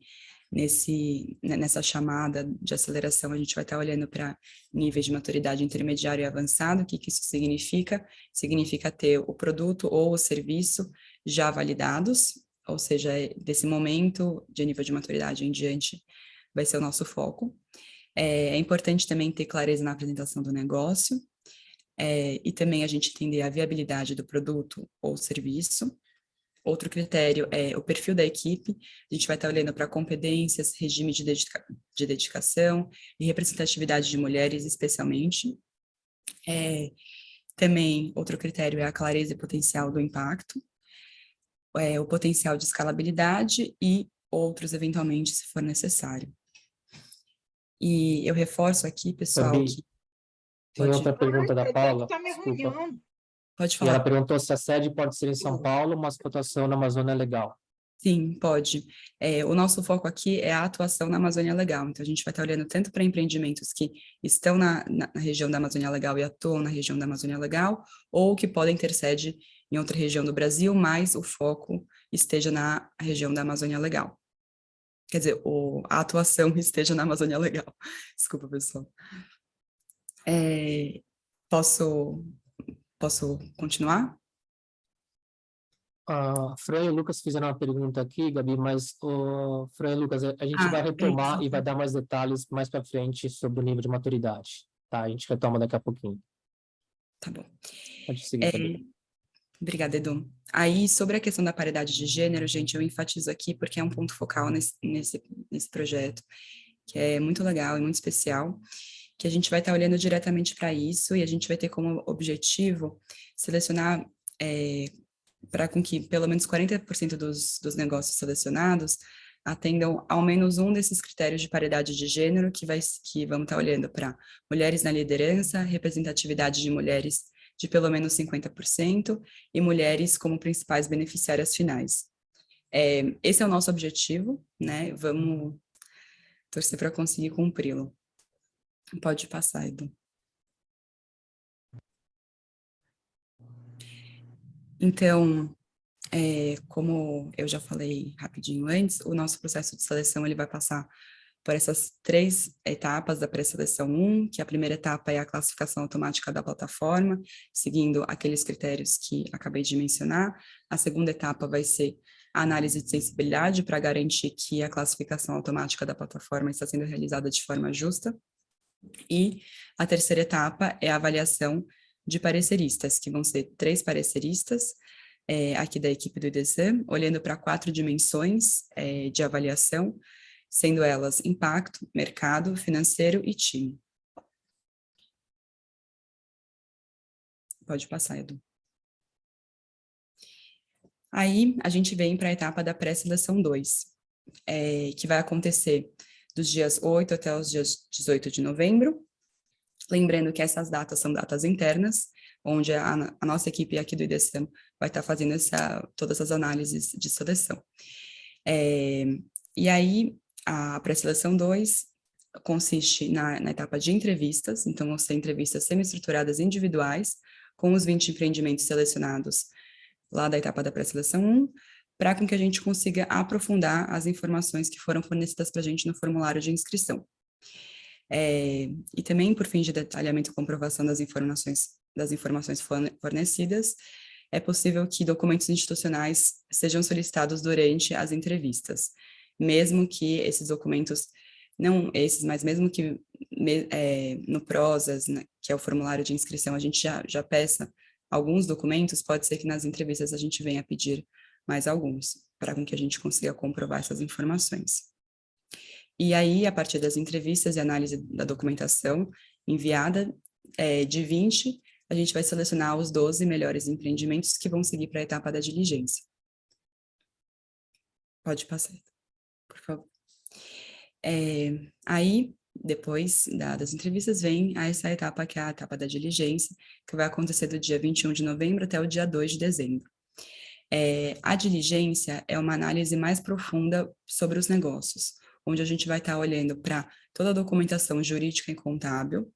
nesse, né, nessa chamada de aceleração, a gente vai estar olhando para níveis de maturidade intermediário e avançado, o que, que isso significa? Significa ter o produto ou o serviço já validados, ou seja, desse momento de nível de maturidade em diante vai ser o nosso foco. É, é importante também ter clareza na apresentação do negócio, é, e também a gente entender a viabilidade do produto ou serviço, Outro critério é o perfil da equipe, a gente vai estar olhando para competências, regime de, dedica de dedicação e representatividade de mulheres, especialmente. É, também, outro critério é a clareza e potencial do impacto, é, o potencial de escalabilidade e outros, eventualmente, se for necessário. E eu reforço aqui, pessoal, que... Tem Pode... outra pergunta da Paula, tá desculpa. Pode E falar. ela perguntou se a sede pode ser em São Paulo, mas a atuação na Amazônia é legal. Sim, pode. É, o nosso foco aqui é a atuação na Amazônia Legal, então a gente vai estar olhando tanto para empreendimentos que estão na, na, na, região da Amazônia Legal e atuam na região da Amazônia Legal, ou que podem ter sede em outra região do Brasil, mas o foco esteja na região da Amazônia Legal. Quer dizer, o, a atuação esteja na Amazônia Legal. Desculpa, pessoal. É, posso Posso continuar? A Fran e o Lucas fizeram uma pergunta aqui, Gabi, mas, o Fran e Lucas, a gente Ah, vai retomar isso. e vai dar mais detalhes mais para frente sobre o nível de maturidade, tá? A gente retoma daqui a pouquinho. Tá bom. Pode seguir, É. Obrigada, Edu. Aí, sobre a questão da paridade de gênero, gente, eu enfatizo aqui porque é um ponto focal nesse, nesse, nesse projeto, que é muito legal e muito especial, que a gente vai estar olhando diretamente para isso e a gente vai ter como objetivo selecionar é, para com que pelo menos 40% dos, dos negócios selecionados atendam ao menos um desses critérios de paridade de gênero que, vai, que vamos estar olhando para mulheres na liderança, representatividade de mulheres de pelo menos 50% e mulheres como principais beneficiárias finais. É, esse é o nosso objetivo, né? Vamos torcer para conseguir cumpri-lo. Pode passar, Edu. Então, é, como eu já falei rapidinho antes, o nosso processo de seleção ele vai passar por essas três etapas da pré-seleção 1, que a primeira etapa é a classificação automática da plataforma, seguindo aqueles critérios que acabei de mencionar. A segunda etapa vai ser a análise de sensibilidade para garantir que a classificação automática da plataforma está sendo realizada de forma justa. E a terceira etapa é a avaliação de pareceristas, que vão ser três pareceristas, é, aqui da equipe do IDESAM, olhando para quatro dimensões é, de avaliação, sendo elas impacto, mercado, financeiro e time. Pode passar, Edu. Aí, a gente vem para a etapa da pré-seleção 2, é, que vai acontecer dos dias 8 até os dias 18 de novembro. Lembrando que essas datas são datas internas, onde a, a nossa equipe aqui do IDESAM vai estar fazendo essa, todas as análises de seleção. É, e aí, a pré-seleção 2 consiste na, na, etapa de entrevistas, então vão ser entrevistas semi-estruturadas individuais, com os 20 empreendimentos selecionados lá da etapa da pré-seleção 1, para com que a gente consiga aprofundar as informações que foram fornecidas para a gente no formulário de inscrição. É, e também, por fim de detalhamento e comprovação das informações, das informações fornecidas, é possível que documentos institucionais sejam solicitados durante as entrevistas, mesmo que esses documentos, não esses, mas mesmo que é, no PROSAS, né, que é o formulário de inscrição, a gente já, já peça alguns documentos, pode ser que nas entrevistas a gente venha pedir mais alguns, para que a gente consiga comprovar essas informações. E aí, a partir das entrevistas e análise da documentação enviada, é, de 20, a gente vai selecionar os 12 melhores empreendimentos que vão seguir para a etapa da diligência. Pode passar, por favor. É, aí, depois da, das entrevistas, vem essa etapa que é a etapa da diligência, que vai acontecer do dia 21 de novembro até o dia 2 de dezembro. É, a diligência é uma análise mais profunda sobre os negócios, onde a gente vai estar olhando para toda a documentação jurídica e contábil,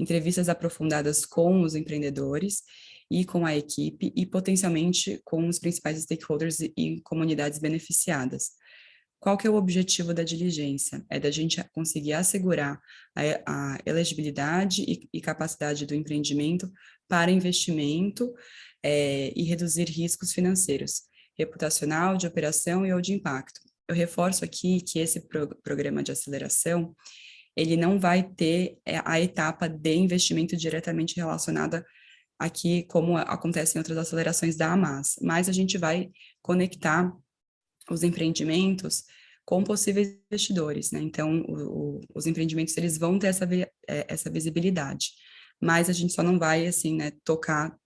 entrevistas aprofundadas com os empreendedores e com a equipe e potencialmente com os principais stakeholders e comunidades beneficiadas. Qual que é o objetivo da diligência? É da gente conseguir assegurar a, a elegibilidade e, e, capacidade do empreendimento para investimento é, e reduzir riscos financeiros, reputacional, de operação e ou de impacto. Eu reforço aqui que esse pro programa de aceleração, ele não vai ter é, a etapa de investimento diretamente relacionada aqui, como acontece em outras acelerações da AMAS, mas a gente vai conectar os empreendimentos com possíveis investidores, né? Então, o, o, os empreendimentos, eles vão ter essa, é, essa visibilidade, mas a gente só não vai, assim, né, tocar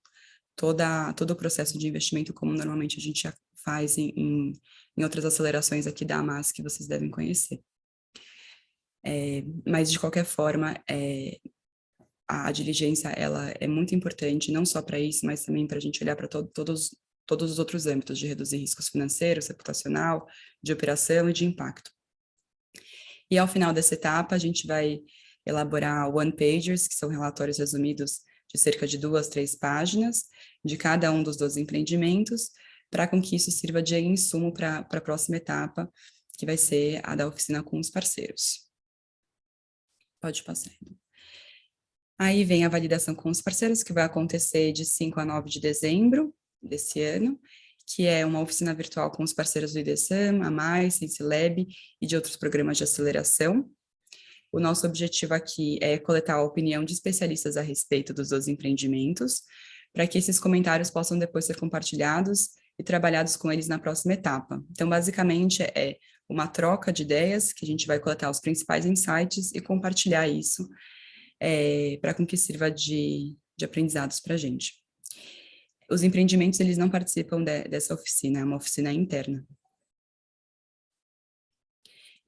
toda, todo o processo de investimento como normalmente a gente já faz em, em, em outras acelerações aqui da AMAS que vocês devem conhecer. É, mas, de qualquer forma, é, a, a, diligência ela é muito importante, não só para isso, mas também para a gente olhar para to todos, todos os outros âmbitos de reduzir riscos financeiros, reputacional, de operação e de impacto. E ao final dessa etapa, a gente vai elaborar one-pagers, que são relatórios resumidos de cerca de duas, três páginas, de cada um dos 12 empreendimentos, para com que isso sirva de insumo para a próxima etapa, que vai ser a da oficina com os parceiros. Pode passar. Aí vem a validação com os parceiros, que vai acontecer de 5 a 9 de dezembro desse ano, que é uma oficina virtual com os parceiros do IDESAM, a Mais, SensiLab e de outros programas de aceleração. O nosso objetivo aqui é coletar a opinião de especialistas a respeito dos dois empreendimentos, para que esses comentários possam depois ser compartilhados e trabalhados com eles na próxima etapa. Então, basicamente, é uma troca de ideias, que a gente vai coletar os principais insights e compartilhar isso é, para com que sirva de, de aprendizados para a gente. Os empreendimentos, eles não participam de, dessa oficina, é uma oficina interna.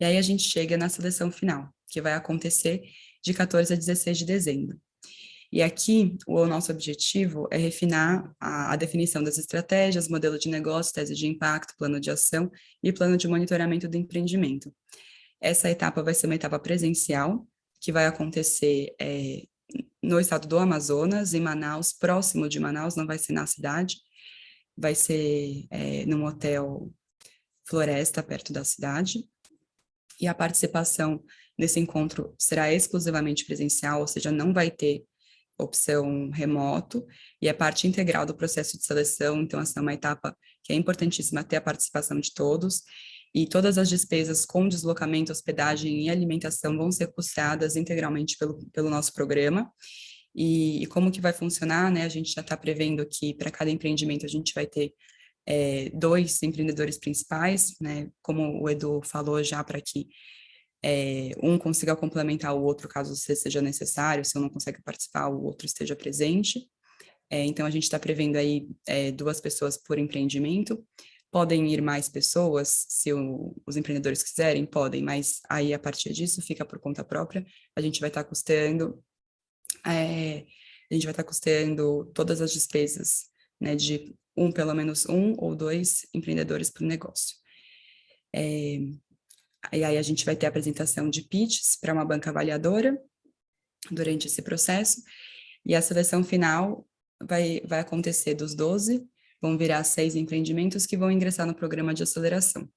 E aí a gente chega na seleção final, que vai acontecer de 14 a 16 de dezembro. E aqui, o nosso objetivo é refinar a, a, definição das estratégias, modelo de negócio, tese de impacto, plano de ação e plano de monitoramento do empreendimento. Essa etapa vai ser uma etapa presencial, que vai acontecer é, no estado do Amazonas, em Manaus, próximo de Manaus, não vai ser na cidade, vai ser é, num hotel Floresta, perto da cidade. E a participação nesse encontro será exclusivamente presencial, ou seja, não vai ter opção remoto, e é parte integral do processo de seleção, então essa é uma etapa que é importantíssima ter a participação de todos, e todas as despesas com deslocamento, hospedagem e alimentação vão ser custeadas integralmente pelo, pelo nosso programa, e, e como que vai funcionar, né, a gente já está prevendo que para cada empreendimento a gente vai ter é, dois empreendedores principais, né, como o Edu falou já, para que é, um consiga complementar o outro caso seja necessário, se um não consegue participar, o outro esteja presente. É, então, a gente está prevendo aí é, duas pessoas por empreendimento, Podem ir mais pessoas, se o, os empreendedores quiserem, podem, mas aí a partir disso fica por conta própria. A gente vai estar tá custeando, é, a gente vai estar tá todas as despesas, né, de um, pelo menos um ou dois empreendedores o negócio. É, e aí a gente vai ter a apresentação de pitches para uma banca avaliadora durante esse processo, e a seleção final vai, vai acontecer dos 12 vão virar seis empreendimentos que vão ingressar no programa de aceleração.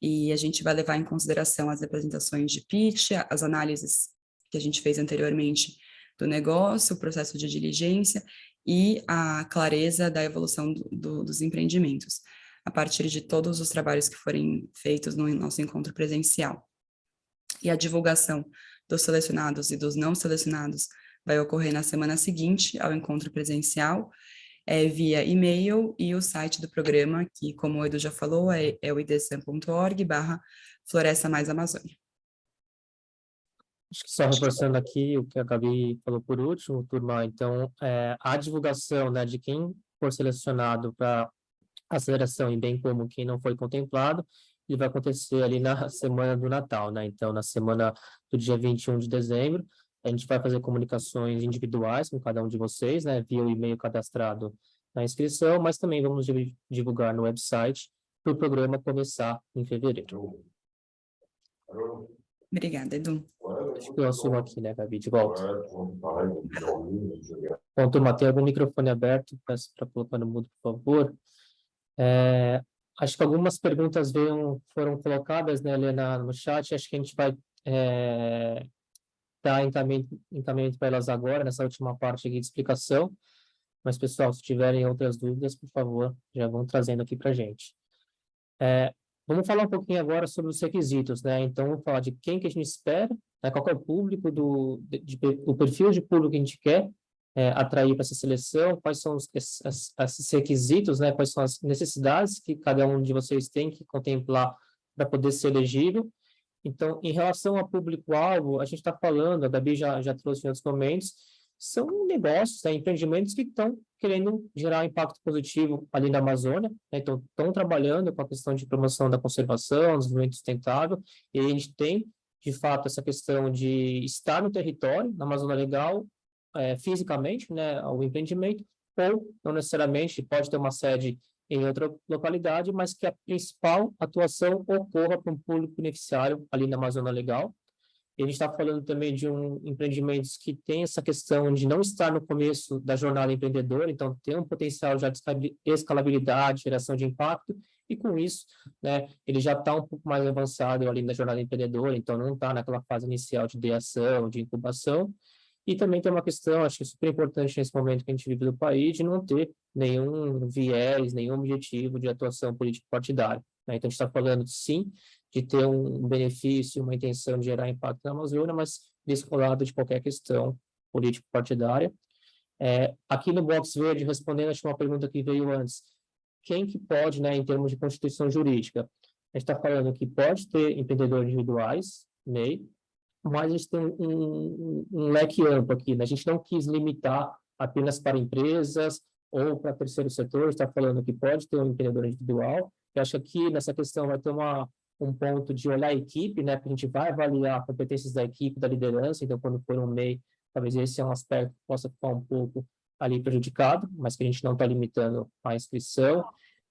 E a gente vai levar em consideração as apresentações de pitch, as análises que a gente fez anteriormente do negócio, o processo de diligência e a clareza da evolução do, do, dos empreendimentos, a partir de todos os trabalhos que forem feitos no nosso encontro presencial. E a divulgação dos selecionados e dos não selecionados vai ocorrer na semana seguinte ao encontro presencial, é, via e-mail e o site do programa, que, como o Edu já falou, é, é o idsam.org barra Floresta Mais Amazônia. Acho que só reforçando aqui o que a Gabi falou por último, turma, então, é, a divulgação né, de quem for selecionado para aceleração e bem como quem não foi contemplado, ele vai acontecer ali na semana do Natal, né? Então, na semana do dia 21 de dezembro, a gente vai fazer comunicações individuais com cada um de vocês, né, via o e-mail cadastrado na inscrição, mas também vamos divulgar no website para o programa começar em fevereiro. Obrigada, Edu. Acho que eu assumo aqui, né, Gabi, de volta. Bom, turma, tem algum microfone aberto? Peço para colocar no mudo, por favor. É, acho que algumas perguntas veio, foram colocadas, né, Helena, no chat. Acho que a gente vai é, encaminhamento, encaminhamento para elas agora, nessa última parte aqui de explicação. Mas, pessoal, se tiverem outras dúvidas, por favor, já vão trazendo aqui para a gente. É, vamos falar um pouquinho agora sobre os requisitos, né? Então, vamos falar de quem que a gente espera, né? qual é o público, do, de, de, o perfil de público que a gente quer é, atrair para essa seleção, quais são os, esses, esses requisitos, né? quais são as necessidades que cada um de vocês tem que contemplar para poder ser elegível, então, em relação ao público-alvo, a gente está falando, a Gabi já, já trouxe em outros momentos, são negócios, né, empreendimentos que estão querendo gerar impacto positivo ali na Amazônia, né, então estão trabalhando com a questão de promoção da conservação, desenvolvimento sustentável, e a gente tem, de fato, essa questão de estar no território, na Amazônia Legal, é, fisicamente, né, o empreendimento, ou não necessariamente pode ter uma sede em outra localidade, mas que a principal atuação ocorra para um público beneficiário ali na Amazônia Legal. E a gente está falando também de um empreendimentos que tem essa questão de não estar no começo da jornada empreendedora, então tem um potencial já de escalabilidade, geração de impacto, e com isso, né, ele já está um pouco mais avançado ali na jornada empreendedora, então não está naquela fase inicial de ideação, de incubação, e também tem uma questão, acho que super importante nesse momento que a gente vive do país, de não ter nenhum viés, nenhum objetivo de atuação político-partidária. Né? Então, a gente está falando, sim, de ter um benefício, uma intenção de gerar impacto na Amazônia, mas descolado de qualquer questão político-partidária. É, aqui no box verde, respondendo acho uma pergunta que veio antes, quem que pode, né, em termos de constituição jurídica? A gente está falando que pode ter empreendedores individuais, MEI, mas a gente tem um, um, leque amplo aqui, né? A gente não quis limitar apenas para empresas ou para terceiro setor, está falando que pode ter um empreendedor individual. Eu acho que aqui nessa questão vai ter uma, um ponto de olhar a equipe, né? Porque a gente vai avaliar competências da equipe, da liderança, então quando for um MEI, talvez esse é um aspecto que possa ficar um pouco ali prejudicado, mas que a gente não está limitando a inscrição.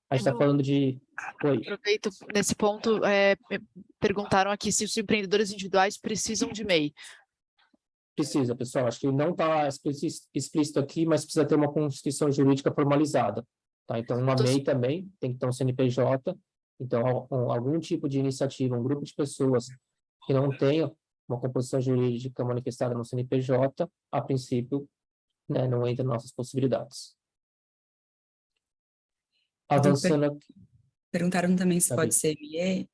A gente está falando de... Oi. Aproveito nesse ponto, é, perguntaram aqui se os empreendedores individuais precisam de MEI. Precisa, pessoal. Acho que não está explícito aqui, mas precisa ter uma constituição jurídica formalizada. Tá? Então, uma MEI também tem que ter um CNPJ. Então, algum tipo de iniciativa, um grupo de pessoas que não tenha uma composição jurídica manifestada no CNPJ, a princípio, né, não entra nas nossas possibilidades. Avançando aqui. Perguntaram também se pode ser ME.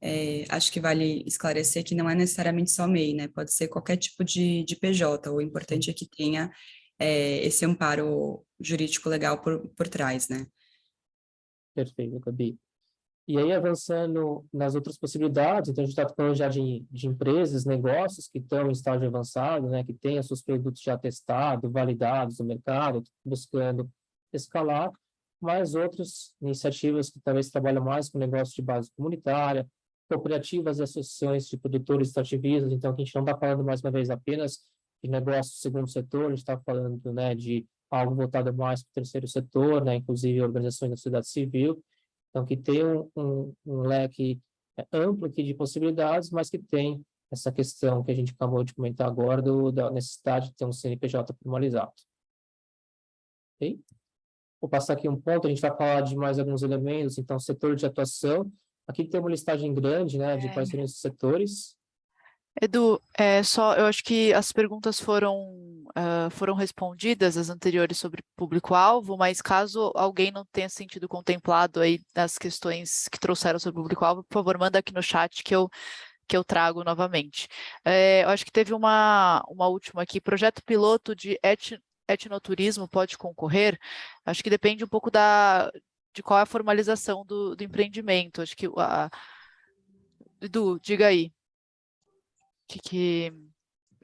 É, acho que vale esclarecer que não é necessariamente só MEI, né? Pode ser qualquer tipo de, de PJ. O importante é que tenha é, esse amparo jurídico legal por, por trás, né? Perfeito, Gabi. E aí, avançando nas outras possibilidades, então a gente está falando já de, de empresas, negócios que estão em estágio avançado, né, que têm seus produtos já testados, validados no mercado, buscando escalar, mais outras iniciativas que talvez trabalham mais com negócio de base comunitária, cooperativas e associações de produtores extrativistas, então a gente não está falando mais uma vez apenas de negócio segundo setor, a gente está falando né, de algo voltado mais para o terceiro setor, né, inclusive organizações da sociedade civil, então que tem um, um, um leque é, amplo aqui de possibilidades, mas que tem essa questão que a gente acabou de comentar agora do, da necessidade de ter um CNPJ formalizado. Ok? Vou passar aqui um ponto, a gente vai falar de mais alguns elementos, então, setor de atuação. Aqui tem uma listagem grande, né, de quais seriam esses setores. Edu, é, só, eu acho que as perguntas foram, uh, foram respondidas, as anteriores sobre público-alvo, mas caso alguém não tenha sentido contemplado aí das questões que trouxeram sobre público-alvo, por favor, manda aqui no chat que eu que eu trago novamente. É, eu acho que teve uma, uma última aqui, projeto piloto de etnoturismo pode concorrer? Acho que depende um pouco da, de qual é a formalização do, do empreendimento. Acho que a... Edu, diga aí que, que,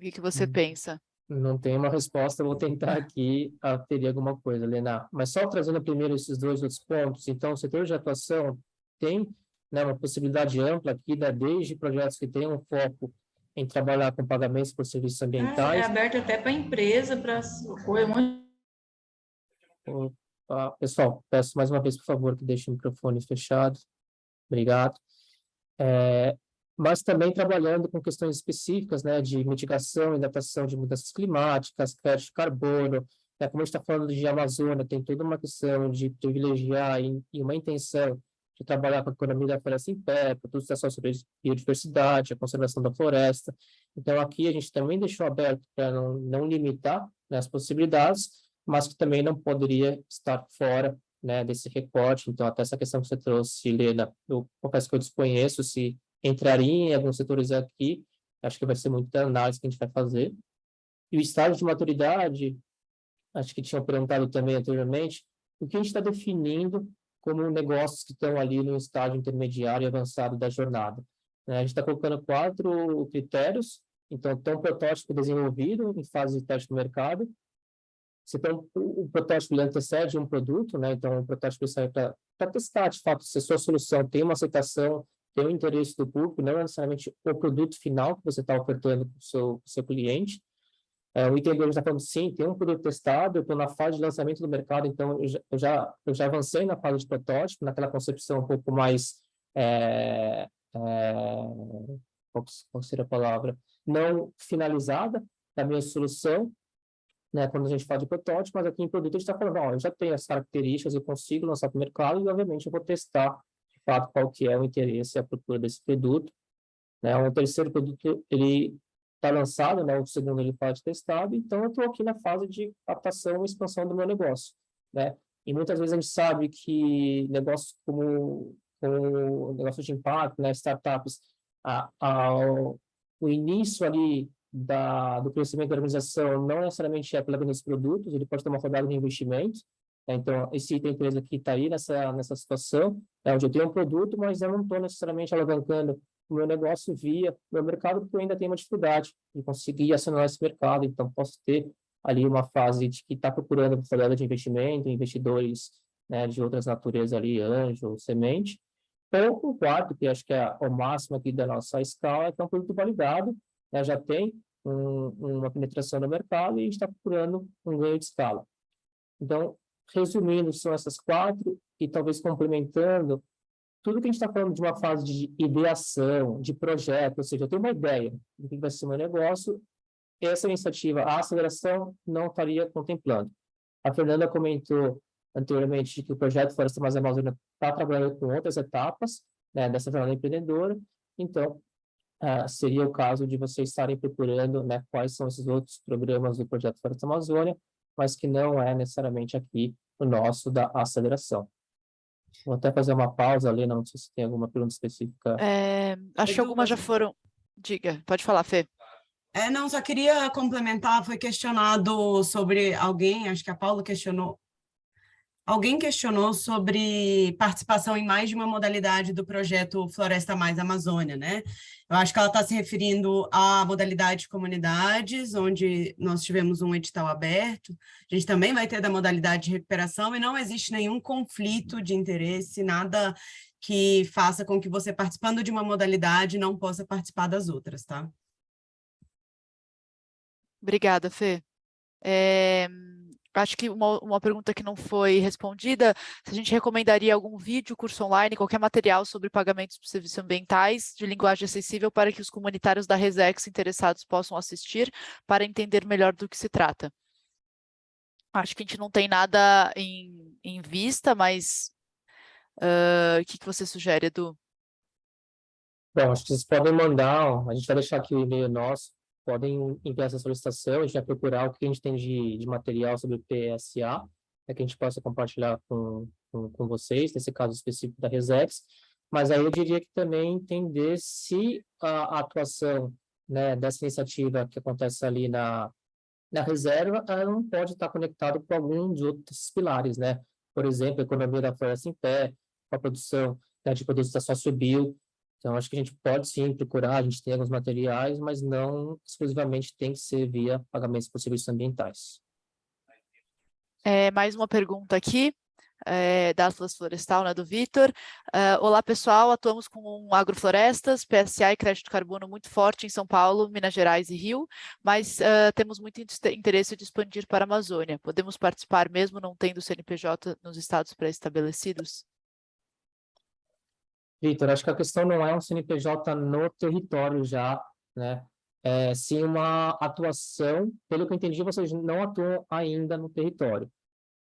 que, que você hum. pensa? Não tem uma resposta, vou tentar aqui teria alguma coisa, Lena. Mas só trazendo primeiro esses dois outros pontos, então o setor de atuação tem né, uma possibilidade ampla aqui, né, desde projetos que têm um foco em trabalhar com pagamentos por serviços ambientais. Ah, é aberto até para a empresa, para Opa, pessoal, peço mais uma vez, por favor, que deixe o microfone fechado. Obrigado. É, mas também trabalhando com questões específicas, né, de mitigação e adaptação de mudanças climáticas, crédito de carbono, né, como a gente está falando de Amazônia, tem toda uma questão de privilegiar e, e uma intenção de trabalhar com a economia da floresta em pé, produtos sobre biodiversidade, a conservação da floresta. Então, aqui a gente também deixou aberto para não, não limitar né, as possibilidades, mas que também não poderia estar fora né, desse recorte. Então, até essa questão que você trouxe, Helena, eu confesso que eu desconheço se entraria em alguns setores aqui, acho que vai ser muita análise que a gente vai fazer. E o estágio de maturidade, acho que tinham perguntado também anteriormente, o que a gente está definindo como negócios que estão ali no estágio intermediário e avançado da jornada. Né? A gente está colocando quatro critérios, então, tem um protótipo desenvolvido em fase de teste no mercado, você tem um, um protótipo ele antecede um produto, né? Então, o protótipo sai para testar, de fato, se a sua solução tem uma aceitação, tem o interesse do público, não é necessariamente o produto final que você está ofertando para o seu, seu cliente. É, o item 2 está falando, sim, tem um produto testado, eu estou na fase de lançamento do mercado, então eu já, eu já, avancei na fase de protótipo, naquela concepção um pouco mais... É, é, qual, seria a palavra? Não finalizada da minha solução, né, quando a gente fala de protótipo, mas aqui em produto a gente está falando, ó, eu já tenho as características, eu consigo lançar para o mercado e, obviamente, eu vou testar fato qual que é o interesse e a procura desse produto. Né? O terceiro produto, ele está lançado, né? o segundo ele pode testado, então eu estou aqui na fase de captação e expansão do meu negócio. Né? E muitas vezes a gente sabe que negócios como, como negócio de impacto, né? startups, a, a, o início ali da, do crescimento da organização não necessariamente é pela venda dos produtos, ele pode ter uma rodada de investimento, né? Então, esse item empresa que está aí nessa, nessa situação, é onde eu tenho um produto, mas eu não estou necessariamente alavancando o meu negócio via meu mercado, porque eu ainda tenho uma dificuldade de conseguir acionar esse mercado. Então, posso ter ali uma fase de que está procurando oportunidade de investimento, investidores né, de outras naturezas ali, anjo, semente. Ou o quarto, que acho que é o máximo aqui da nossa escala, que é um produto validado, né, já tem um, uma penetração no mercado e está procurando um ganho de escala. Então, resumindo, são essas quatro, e talvez complementando, tudo que a gente está falando de uma fase de ideação, de projeto, ou seja, eu tenho uma ideia do que vai ser o meu negócio, essa iniciativa, a aceleração, não estaria contemplando. A Fernanda comentou anteriormente que o projeto Floresta Mais Amazônia está trabalhando com outras etapas né, dessa jornada empreendedora, então, uh, seria o caso de vocês estarem procurando né, quais são esses outros programas do projeto Floresta Amazônia, mas que não é necessariamente aqui o nosso da aceleração. Vou até fazer uma pausa ali, não sei se tem alguma pergunta específica. É, acho que algumas já foram... Diga, pode falar, Fê. É, não, só queria complementar, foi questionado sobre alguém, acho que a Paula questionou, Alguém questionou sobre participação em mais de uma modalidade do projeto Floresta Mais Amazônia, né? Eu acho que ela está se referindo à modalidade de comunidades, onde nós tivemos um edital aberto. A gente também vai ter da modalidade de recuperação e não existe nenhum conflito de interesse, nada que faça com que você, participando de uma modalidade, não possa participar das outras, tá? Obrigada, Fê. É, acho que uma, uma pergunta que não foi respondida, se a gente recomendaria algum vídeo, curso online, qualquer material sobre pagamentos por serviços ambientais de linguagem acessível para que os comunitários da Resex interessados possam assistir para entender melhor do que se trata. Acho que a gente não tem nada em, em vista, mas o que, que você sugere, Edu? Bom, acho que vocês podem mandar, a gente vai deixar aqui o e-mail nosso, podem enviar essa solicitação, a gente vai procurar o que a gente tem de, de material sobre o PSA, para que a gente possa compartilhar com, com, com, vocês, nesse caso específico da Resex, mas aí eu diria que também entender se a, a atuação né, dessa iniciativa que acontece ali na, na reserva, ela não pode estar conectada com algum dos outros pilares, né? Por exemplo, a economia da floresta em pé, a produção né, de produtos da sociobio, então, acho que a gente pode sim procurar, a gente tem alguns materiais, mas não exclusivamente tem que ser via pagamentos por serviços ambientais. É, mais uma pergunta aqui, é, da Atlas Florestal, né, do Vitor. Uh, olá, pessoal, atuamos com agroflorestas, PSA e crédito carbono muito forte em São Paulo, Minas Gerais e Rio, mas uh, temos muito interesse de expandir para a Amazônia. Podemos participar mesmo não tendo CNPJ nos estados pré-estabelecidos? Vitor, acho que a questão não é um CNPJ no território já, né? É, sim uma atuação, pelo que eu entendi, vocês não atuam ainda no território,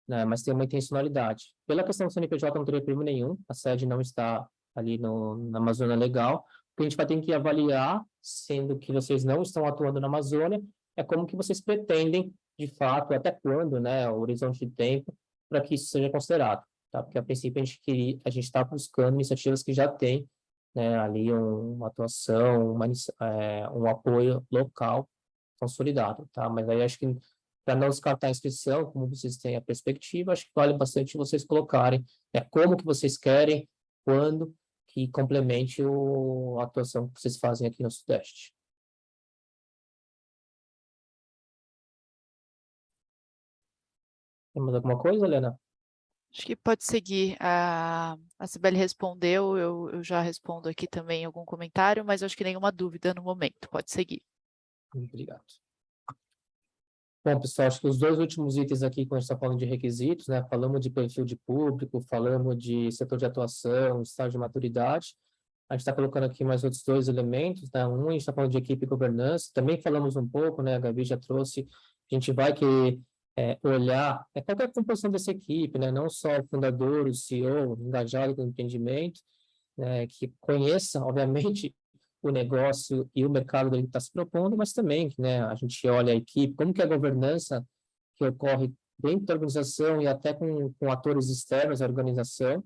né? Mas tem uma intencionalidade. Pela questão do CNPJ não teria problema nenhum, a sede não está ali no, na Amazônia Legal, o que a gente vai ter que avaliar, sendo que vocês não estão atuando na Amazônia, é como que vocês pretendem, de fato, até quando, né, o horizonte de tempo, para que isso seja considerado tá? Porque a princípio a gente queria, a gente está buscando iniciativas que já têm né, ali um, uma atuação, uma, é, um apoio local consolidado, tá? Mas aí acho que para não descartar a inscrição, como vocês têm a perspectiva, acho que vale bastante vocês colocarem né, como que vocês querem, quando, que complemente o, a atuação que vocês fazem aqui no Sudeste. Tem mais alguma coisa, Helena? Acho que pode seguir. A, Sibeli respondeu, eu, eu já respondo aqui também algum comentário, mas acho que nenhuma dúvida no momento. Pode seguir. Obrigado. Bom, pessoal, acho que os dois últimos itens aqui, quando a gente está falando de requisitos, né? Falamos de perfil de público, falamos de setor de atuação, estágio de maturidade. A gente está colocando aqui mais outros dois elementos, né? Um, a gente está falando de equipe e governança. Também falamos um pouco, né? A Gabi já trouxe. A gente vai que é, olhar é, qual é a composição dessa equipe, né? não só o fundador, o CEO, engajado com o empreendimento, né? que conheça, obviamente, o negócio e o mercado que está se propondo, mas também né, a gente olha a equipe, como que a governança que ocorre dentro da organização e até com, com atores externos à organização.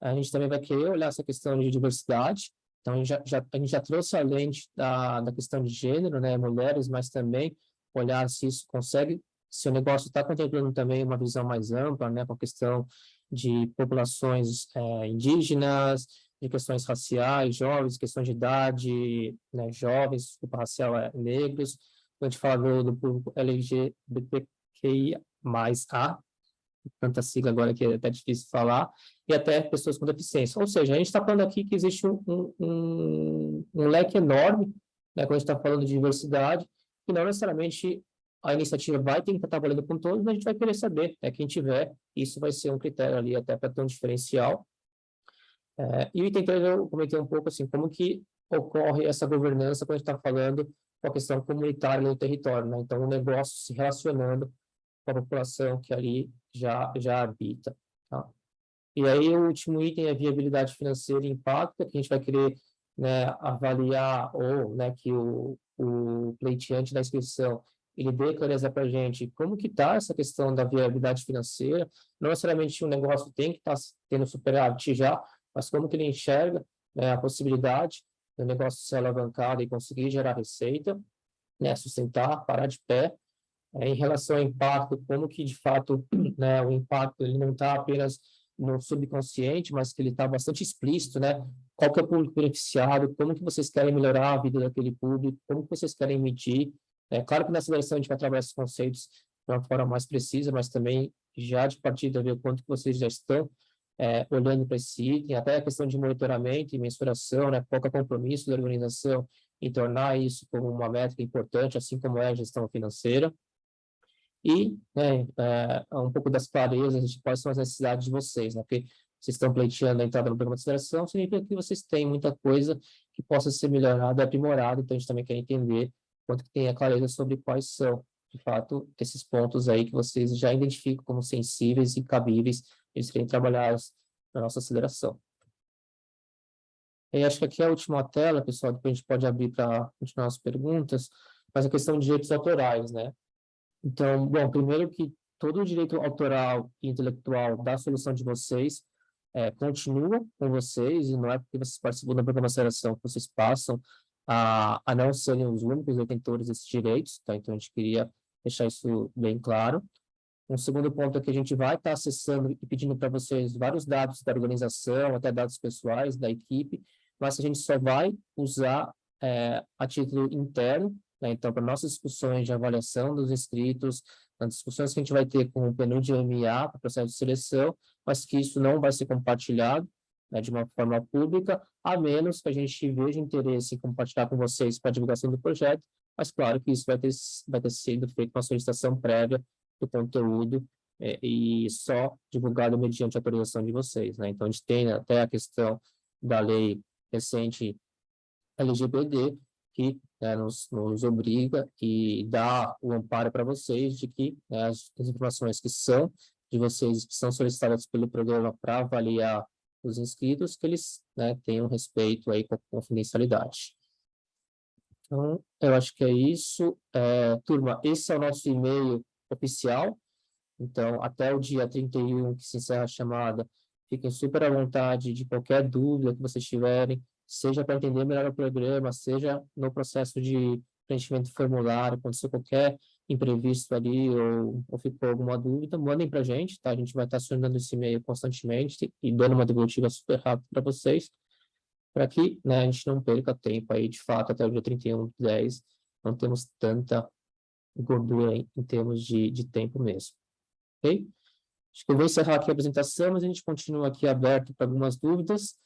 A gente também vai querer olhar essa questão de diversidade, então a gente já, já, a gente já trouxe a lente da, da questão de gênero, né, mulheres, mas também olhar se isso consegue se o negócio está contemplando também uma visão mais ampla, né, com a questão de populações é, indígenas, de questões raciais, jovens, questões de idade, né, jovens, desculpa, racial é negros, quando a gente fala do, público LGBTQIA A, tanta sigla agora que é até difícil falar, e até pessoas com deficiência. Ou seja, a gente está falando aqui que existe um, um, um leque enorme, né, quando a gente está falando de diversidade, que não necessariamente a iniciativa vai ter que estar trabalhando com todos, mas a gente vai querer saber, é quem tiver, isso vai ser um critério ali até para ter um diferencial. É, e o item 3 eu comentei um pouco assim, como que ocorre essa governança quando a gente está falando com a questão comunitária no território, né? Então, o negócio se relacionando com a população que ali já, já habita, tá? E aí, o último item é viabilidade financeira e impacto, que a gente vai querer né, avaliar ou né, que o, o pleiteante da inscrição ele dê clareza para a gente como que está essa questão da viabilidade financeira, não necessariamente um negócio tem que estar tá tendo superávit já, mas como que ele enxerga né, a possibilidade do negócio ser alavancado e conseguir gerar receita, né, sustentar, parar de pé, é, em relação ao impacto, como que de fato né, o impacto ele não está apenas no subconsciente, mas que ele está bastante explícito, né? Qual que é o público beneficiado, como que vocês querem melhorar a vida daquele público, como que vocês querem medir. É claro que nessa versão a gente vai trabalhar esses conceitos de uma forma mais precisa, mas também já de partida ver o quanto que vocês já estão é, olhando para esse item, até a questão de monitoramento e mensuração, né? Que é compromisso da organização em tornar isso como uma métrica importante, assim como é a gestão financeira e né, é, um pouco das clarezas de quais são as necessidades de vocês, né? Porque vocês estão pleiteando a entrada no programa de aceleração, significa que vocês têm muita coisa que possa ser melhorada, aprimorada, então a gente também quer entender quanto que tem a clareza sobre quais são, de fato, esses pontos aí que vocês já identificam como sensíveis e cabíveis de serem trabalhados na nossa aceleração. E acho que aqui é a última tela, pessoal, depois a gente pode abrir para continuar as perguntas, mas a questão de direitos autorais, né? Então, bom, primeiro que todo o direito autoral e intelectual da solução de vocês é, continua com vocês, e não é porque vocês participam da programa aceleração que vocês passam a, a não serem os únicos detentores desses direitos, tá? Então, a gente queria deixar isso bem claro. Um segundo ponto é que a gente vai estar acessando e pedindo para vocês vários dados da organização, até dados pessoais da equipe, mas a gente só vai usar é, a título interno né? Então, para nossas discussões de avaliação dos inscritos, nas discussões que a gente vai ter com o PNUD e o MA para o processo de seleção, mas que isso não vai ser compartilhado né, de uma forma pública, a menos que a gente veja interesse em compartilhar com vocês para a divulgação do projeto, mas claro que isso vai ter, vai ter sido feito uma solicitação prévia do conteúdo é, e só divulgado mediante autorização de vocês. Né? Então, a gente tem até a questão da lei recente LGPD, que né, nos, nos, obriga e dá o amparo para vocês de que né, as, as, informações que são de vocês, que são solicitadas pelo programa para avaliar os inscritos, que eles né, tenham respeito aí com a confidencialidade. Então, eu acho que é isso. É, turma, esse é o nosso e-mail oficial. Então, até o dia 31 que se encerra a chamada, fiquem super à vontade de qualquer dúvida que vocês tiverem, seja para entender melhor o programa, seja no processo de preenchimento de formulário, aconteceu qualquer imprevisto ali ou, ou ficou alguma dúvida, mandem para a gente, tá? A gente vai estar acionando esse e-mail constantemente e dando uma devolutiva super rápida para vocês, para que né, a gente não perca tempo aí, de fato, até o dia 31 de 10, não temos tanta gordura em, em termos de, de tempo mesmo. Ok? Acho que eu vou encerrar aqui a apresentação, mas a gente continua aqui aberto para algumas dúvidas.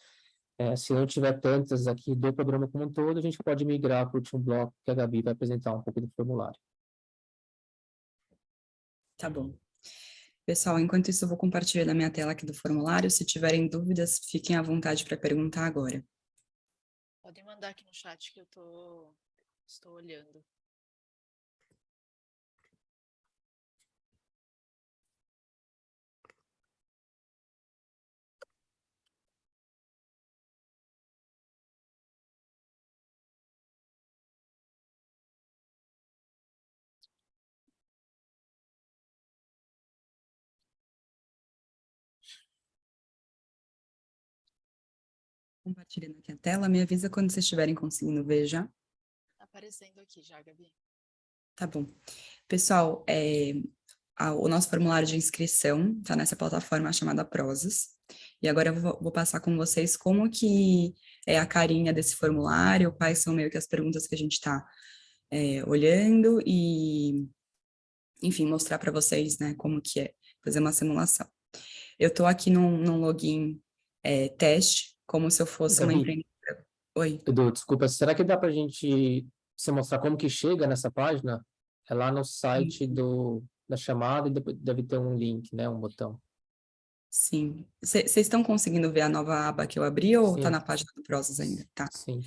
É, se não tiver tantas aqui do programa como um todo, a gente pode migrar para o último bloco que a Gabi vai apresentar um pouco do formulário. Tá bom. Pessoal, enquanto isso eu vou compartilhar a minha tela aqui do formulário. Se tiverem dúvidas, fiquem à vontade para perguntar agora. Podem mandar aqui no chat que eu tô, estou olhando. Compartilhando aqui a tela, me avisa quando vocês estiverem conseguindo ver já. Tá aparecendo aqui já, Gabi. Tá bom. Pessoal, é, a, o nosso formulário de inscrição está nessa plataforma chamada Prosas. E agora eu vou, vou, passar com vocês como que é a carinha desse formulário, quais são meio que as perguntas que a gente está é, olhando e, enfim, mostrar para vocês, né, como que é fazer uma simulação. Eu estou aqui num, num login é, teste, como se eu fosse Gabi, uma empreendedora. Oi. Edu, desculpa, será que dá para a gente se mostrar como que chega nessa página? É lá no site do, da chamada e deve ter um link, né, um botão. Sim. Vocês estão conseguindo ver a nova aba que eu abri ou está na página do Prozas ainda? Tá. Sim.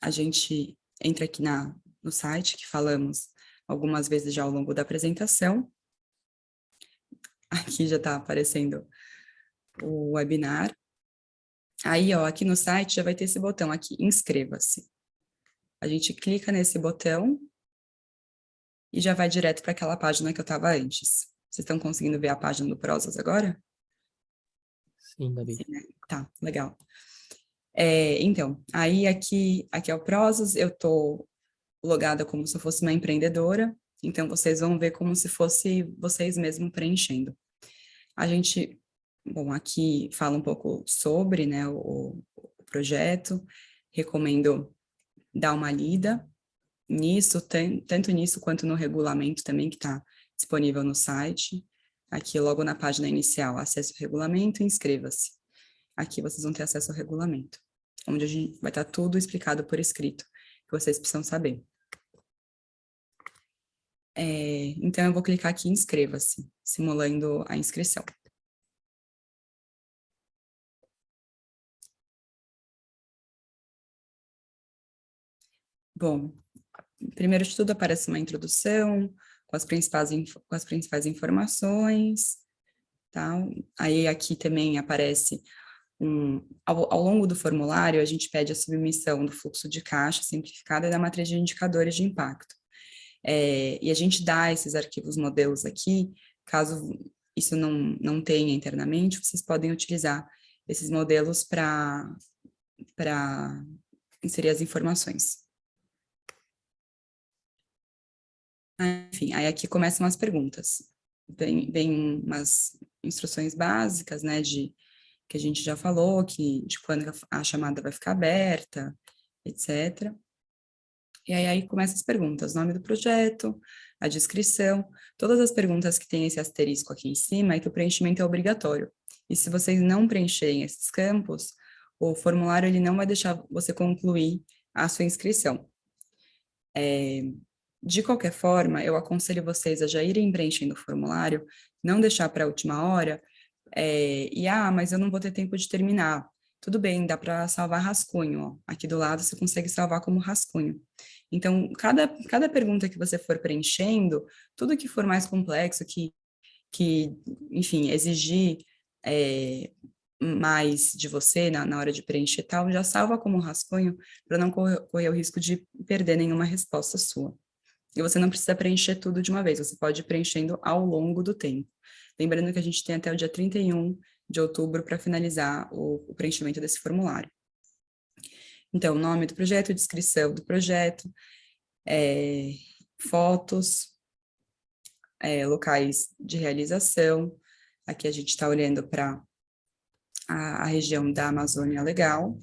A gente entra aqui na, no site que falamos algumas vezes já ao longo da apresentação. Aqui já está aparecendo o webinar. Aí, ó, aqui no site já vai ter esse botão aqui, inscreva-se. A gente clica nesse botão e já vai direto para aquela página que eu estava antes. Vocês estão conseguindo ver a página do Prosas agora? Sim. Sim, né? Tá, legal. É, então, aí aqui, aqui é o Prosas, eu estou logada como se eu fosse uma empreendedora, então vocês vão ver como se fosse vocês mesmos preenchendo. A gente, bom, aqui fala um pouco sobre né, o, o projeto, recomendo dar uma lida nisso, tanto nisso quanto no regulamento também, que está disponível no site. Aqui, logo na página inicial, acesse o regulamento e inscreva-se. Aqui vocês vão ter acesso ao regulamento, onde a gente vai estar tá tudo explicado por escrito, que vocês precisam saber. É, então, eu vou clicar aqui em inscreva-se, simulando a inscrição. Bom, primeiro de tudo aparece uma introdução, com as principais, com as principais informações, tá? Aí aqui também aparece, um, ao, ao, longo do formulário, a gente pede a submissão do fluxo de caixa simplificado e da matriz de indicadores de impacto. É, e a gente dá esses arquivos modelos aqui, caso isso não, não tenha internamente, vocês podem utilizar esses modelos para inserir as informações. Enfim, aí aqui começam as perguntas. Vem, vem umas instruções básicas, né, de que a gente já falou, que de quando a chamada vai ficar aberta, etc. E aí, aí começam as perguntas, nome do projeto, a descrição, todas as perguntas que tem esse asterisco aqui em cima é que o preenchimento é obrigatório. E se vocês não preencherem esses campos, o formulário ele não vai deixar você concluir a sua inscrição. É, de qualquer forma, eu aconselho vocês a já irem preenchendo o formulário, não deixar para a última hora, é, e, ah, mas eu não vou ter tempo de terminar. Tudo bem, dá para salvar rascunho, ó. aqui do lado você consegue salvar como rascunho. Então, cada, cada pergunta que você for preenchendo, tudo que for mais complexo, que, que enfim, exigir é, mais de você na, na hora de preencher tal, já salva como rascunho para não correr, correr o risco de perder nenhuma resposta sua. E você não precisa preencher tudo de uma vez, você pode ir preenchendo ao longo do tempo. Lembrando que a gente tem até o dia 31 de outubro para finalizar o, o, preenchimento desse formulário. Então, nome do projeto, descrição do projeto, é, fotos, é, locais de realização. Aqui a gente está olhando para a, a região da Amazônia Legal,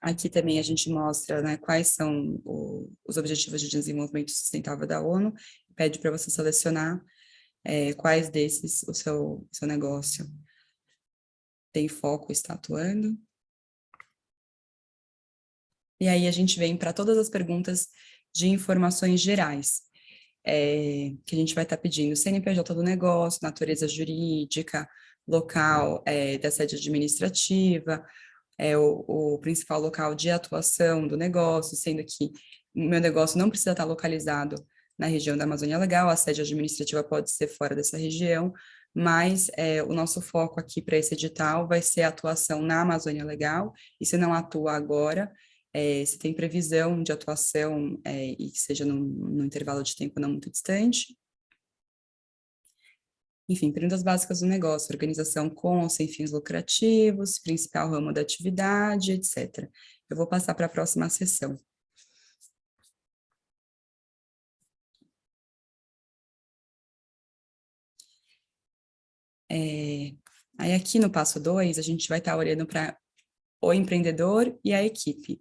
Aqui também a gente mostra né, quais são o, os Objetivos de Desenvolvimento Sustentável da ONU, pede para você selecionar é, quais desses o seu, seu negócio tem foco, está atuando. E aí a gente vem para todas as perguntas de informações gerais, é, que a gente vai estar tá pedindo CNPJ do negócio, natureza jurídica, local é, da sede administrativa, é o, o principal local de atuação do negócio, sendo que o meu negócio não precisa estar localizado na região da Amazônia Legal, a sede administrativa pode ser fora dessa região, mas é, o nosso foco aqui para esse edital vai ser a atuação na Amazônia Legal, e se não atua agora, é, se tem previsão de atuação é, e que seja num, num intervalo de tempo não muito distante, enfim, perguntas básicas do negócio, organização com ou sem fins lucrativos, principal ramo da atividade, etc. Eu vou passar para a próxima sessão. É, aí aqui no passo 2, a gente vai estar olhando para o empreendedor e a equipe.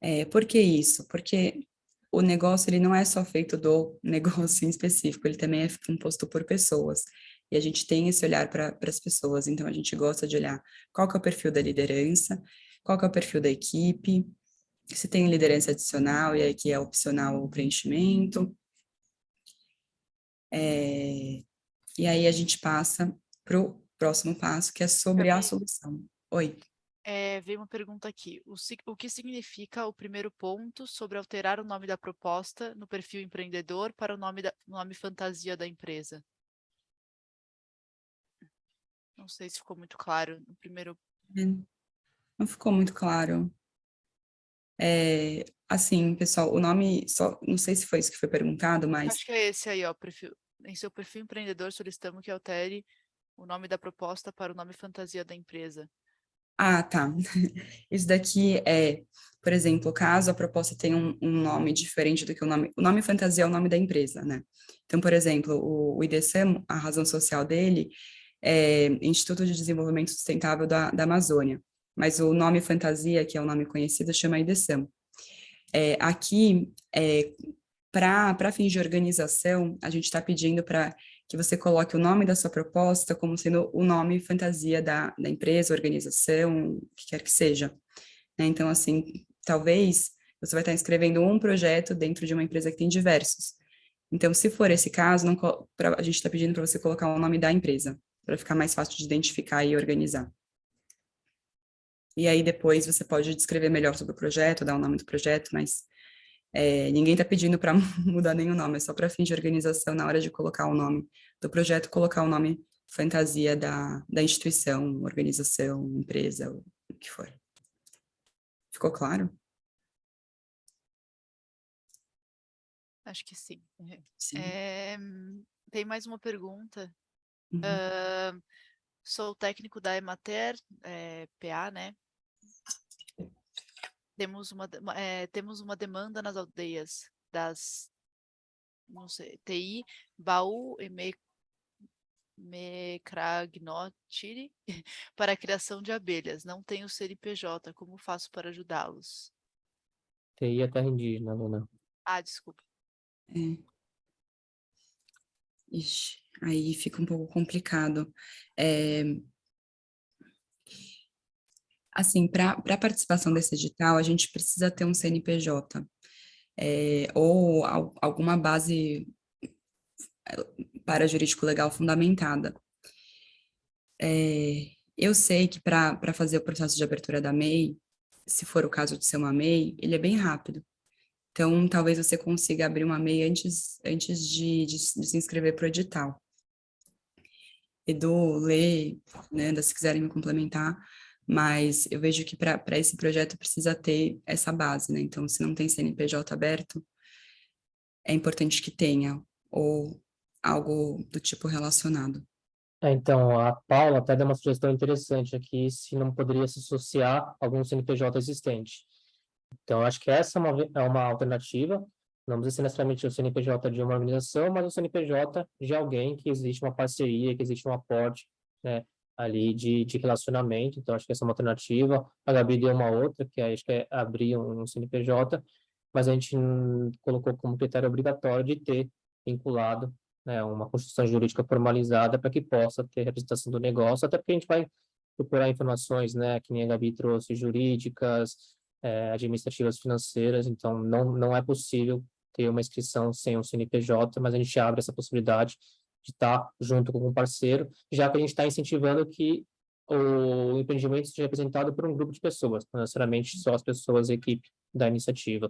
É, por que isso? Porque o negócio ele não é só feito do negócio em específico, ele também é composto por pessoas. E a gente tem esse olhar para as pessoas, então a gente gosta de olhar qual que é o perfil da liderança, qual que é o perfil da equipe, se tem liderança adicional e aí que é opcional o preenchimento. É, e aí a gente passa para o próximo passo, que é sobre a solução. Oi. É, veio uma pergunta aqui. O, o, que significa o primeiro ponto sobre alterar o nome da proposta no perfil empreendedor para o nome, da, nome fantasia da empresa? Não sei se ficou muito claro no primeiro... Não ficou muito claro. É, assim, pessoal, o nome, só, não sei se foi isso que foi perguntado, mas... Acho que é esse aí, ó, perfil, em seu perfil empreendedor solicitamos que altere o nome da proposta para o nome fantasia da empresa. Ah, tá. Isso daqui é, por exemplo, caso a proposta tenha um, um, nome diferente do que o nome... O nome fantasia é o nome da empresa, né? Então, por exemplo, o, o IDC, a razão social dele é Instituto de Desenvolvimento Sustentável da, da Amazônia, mas o nome fantasia, que é o nome conhecido, chama IDSAM. É, aqui, é, para fins de organização, a gente está pedindo para que você coloque o nome da sua proposta como sendo o nome fantasia da, da empresa, organização, o que quer que seja. Né? Então, assim, talvez você vai estar escrevendo um projeto dentro de uma empresa que tem diversos. Então, se for esse caso, não, pra, a gente está pedindo para você colocar o nome da empresa, para ficar mais fácil de identificar e organizar. E aí depois você pode descrever melhor sobre o projeto, dar o nome do projeto, mas é, ninguém está pedindo para mudar nenhum nome, é só para fim de organização, na hora de colocar o nome do projeto, colocar o nome fantasia da, da instituição, organização, empresa, o que for. Ficou claro? Acho que sim. sim. É, tem mais uma pergunta. Uhum. Uh, sou técnico da Emater, é, PA, né? Temos uma, é, temos uma demanda nas aldeias das, não sei, TI, Baú e Me, Mecragnotiri para a criação de abelhas. Não tenho CNPJ, como faço para ajudá-los? TI é terra indígena, Luna. Ah, desculpa. É. Ixi, aí fica um pouco complicado. É, Assim, para a participação desse edital, a gente precisa ter um CNPJ é, ou al, alguma base eh, para jurídico legal fundamentada. É, eu sei que para fazer o processo de abertura da MEI, se for o caso de ser uma MEI, ele é bem rápido. Então, talvez você consiga abrir uma MEI antes, antes de, de, de se inscrever para o edital. Edu, Lê, né, se quiserem me complementar, mas eu vejo que para esse projeto precisa ter essa base, né? Então, se não tem CNPJ aberto, é importante que tenha, ou algo do tipo relacionado. É, então, a Paula até deu uma sugestão interessante aqui, se não poderia se associar a algum CNPJ existente. Então, acho que essa é uma, é uma alternativa, não precisa ser necessariamente o CNPJ de uma organização, mas o CNPJ de alguém que existe uma parceria, que existe um aporte, né? Ali de, de relacionamento, então acho que essa é uma alternativa. A Gabi deu uma outra, que acho que é abrir um CNPJ, mas a gente colocou como critério obrigatório de ter vinculado né, uma construção jurídica formalizada para que possa ter representação do negócio, até porque a gente vai procurar informações, né, que nem a Gabi trouxe, jurídicas, é, administrativas, financeiras, então não, não é possível ter uma inscrição sem um CNPJ, mas a gente abre essa possibilidade de estar junto com um parceiro, já que a gente está incentivando que o empreendimento seja representado por um grupo de pessoas, não necessariamente só as pessoas da equipe da iniciativa.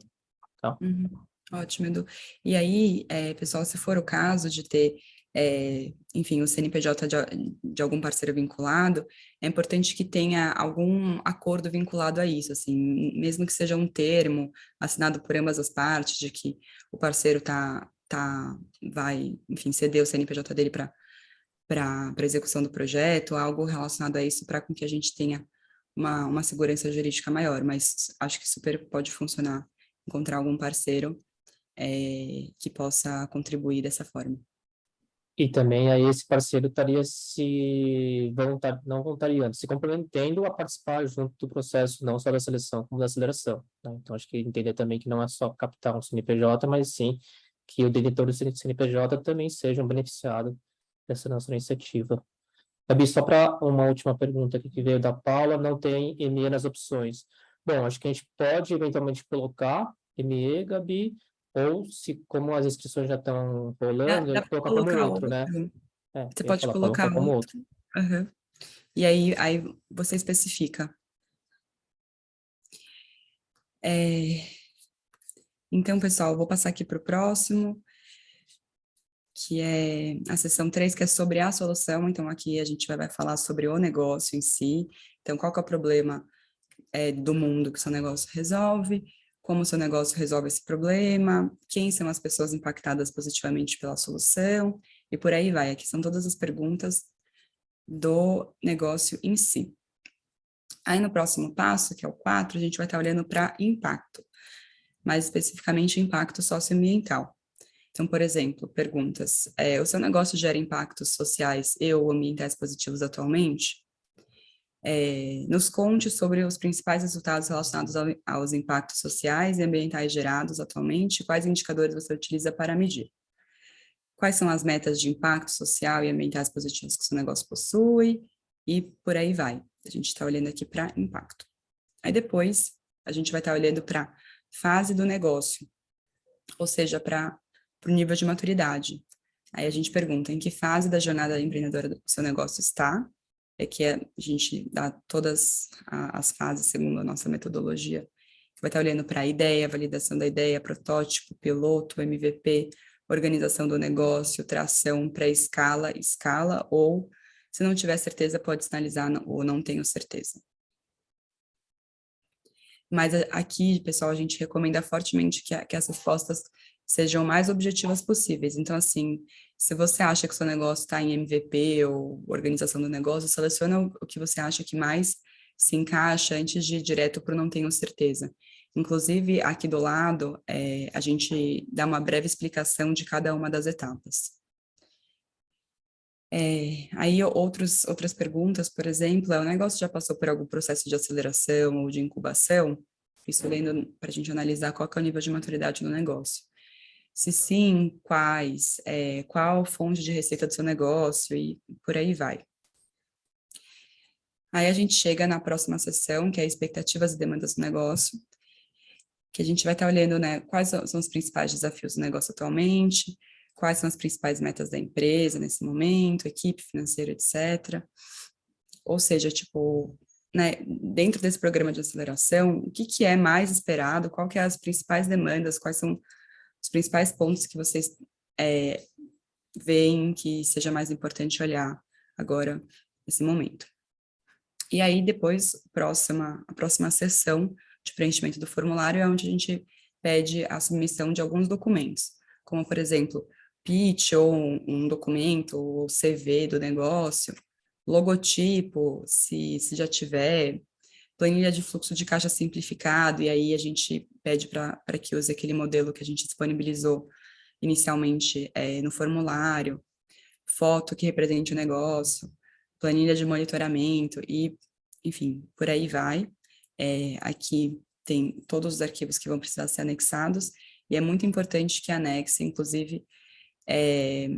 Tá? Uhum. Ótimo, Edu. E aí, é, pessoal, se for o caso de ter, é, enfim, o CNPJ de, de, algum parceiro vinculado, é importante que tenha algum acordo vinculado a isso, assim, mesmo que seja um termo assinado por ambas as partes, de que o parceiro está tá, vai, enfim, ceder o CNPJ dele para para execução do projeto, algo relacionado a isso para com que a gente tenha uma, uma segurança jurídica maior, mas acho que super pode funcionar encontrar algum parceiro é, que possa contribuir dessa forma. E também aí esse parceiro estaria se voluntar, não voluntariando, se comprometendo a participar junto do processo, não só da seleção, como da aceleração. Né? Então, acho que entender também que não é só captar um CNPJ, mas sim que o diretor do CNPJ também sejam beneficiados dessa nossa iniciativa. Gabi, só para uma última pergunta aqui que veio da Paula, não tem ME nas opções. Bom, acho que a gente pode eventualmente colocar ME, Gabi, ou se, como as inscrições já estão rolando, dá colocar como outro, outro, né? É, você pode falar, colocar como outro. outro. Uhum. E aí, aí você especifica. É, então, pessoal, vou passar aqui para o próximo, que é a seção 3, que é sobre a solução. Então, aqui a gente vai, falar sobre o negócio em si. Então, qual que é o problema é, do mundo que o seu negócio resolve, como o seu negócio resolve esse problema, quem são as pessoas impactadas positivamente pela solução, e por aí vai. Aqui são todas as perguntas do negócio em si. Aí no próximo passo, que é o 4, a gente vai estar olhando para impacto, mais especificamente impacto socioambiental. Então, por exemplo, perguntas, é, o seu negócio gera impactos sociais e ou ambientais positivos atualmente? É, nos conte sobre os principais resultados relacionados ao, aos impactos sociais e ambientais gerados atualmente, quais indicadores você utiliza para medir. Quais são as metas de impacto social e ambientais positivos que seu negócio possui, e por aí vai. A gente está olhando aqui para impacto. Aí depois, a gente vai estar tá olhando para fase do negócio, ou seja, para o nível de maturidade. Aí a gente pergunta em que fase da jornada empreendedora do seu negócio está, é que a gente dá todas as fases segundo a nossa metodologia. Vai estar olhando para a ideia, validação da ideia, protótipo, piloto, MVP, organização do negócio, tração, pré-escala, escala, ou, se não tiver certeza, pode sinalizar ou não tenho certeza. Mas aqui, pessoal, a gente recomenda fortemente que, que as respostas sejam mais objetivas possíveis. Então, assim, se você acha que seu negócio está em MVP ou organização do negócio, seleciona o que você acha que mais se encaixa antes de ir direto para não tenho certeza. Inclusive, aqui do lado, é, a gente dá uma breve explicação de cada uma das etapas. É, aí, outros, outras perguntas, por exemplo, é, o negócio já passou por algum processo de aceleração ou de incubação? Isso lendo para a gente analisar qual é o nível de maturidade do negócio. Se sim, quais, é, qual fonte de receita do seu negócio e por aí vai. Aí a gente chega na próxima sessão, que é expectativas e demandas do negócio, que a gente vai estar olhando né, quais são os principais desafios do negócio atualmente, quais são as principais metas da empresa nesse momento, equipe financeira, etc. Ou seja, tipo, né, dentro desse programa de aceleração, o que, que é mais esperado, qual que é as principais demandas, quais são os principais pontos que vocês é, veem que seja mais importante olhar agora, nesse momento. E aí, depois, próxima, a próxima sessão de preenchimento do formulário é onde a gente pede a submissão de alguns documentos, como, por exemplo, pitch ou um documento, ou CV do negócio, logotipo, se, se já tiver, planilha de fluxo de caixa simplificado, e aí a gente pede para que use aquele modelo que a gente disponibilizou inicialmente é, no formulário, foto que represente o negócio, planilha de monitoramento e, enfim, por aí vai. É, aqui tem todos os arquivos que vão precisar ser anexados, e é muito importante que anexe, inclusive, é,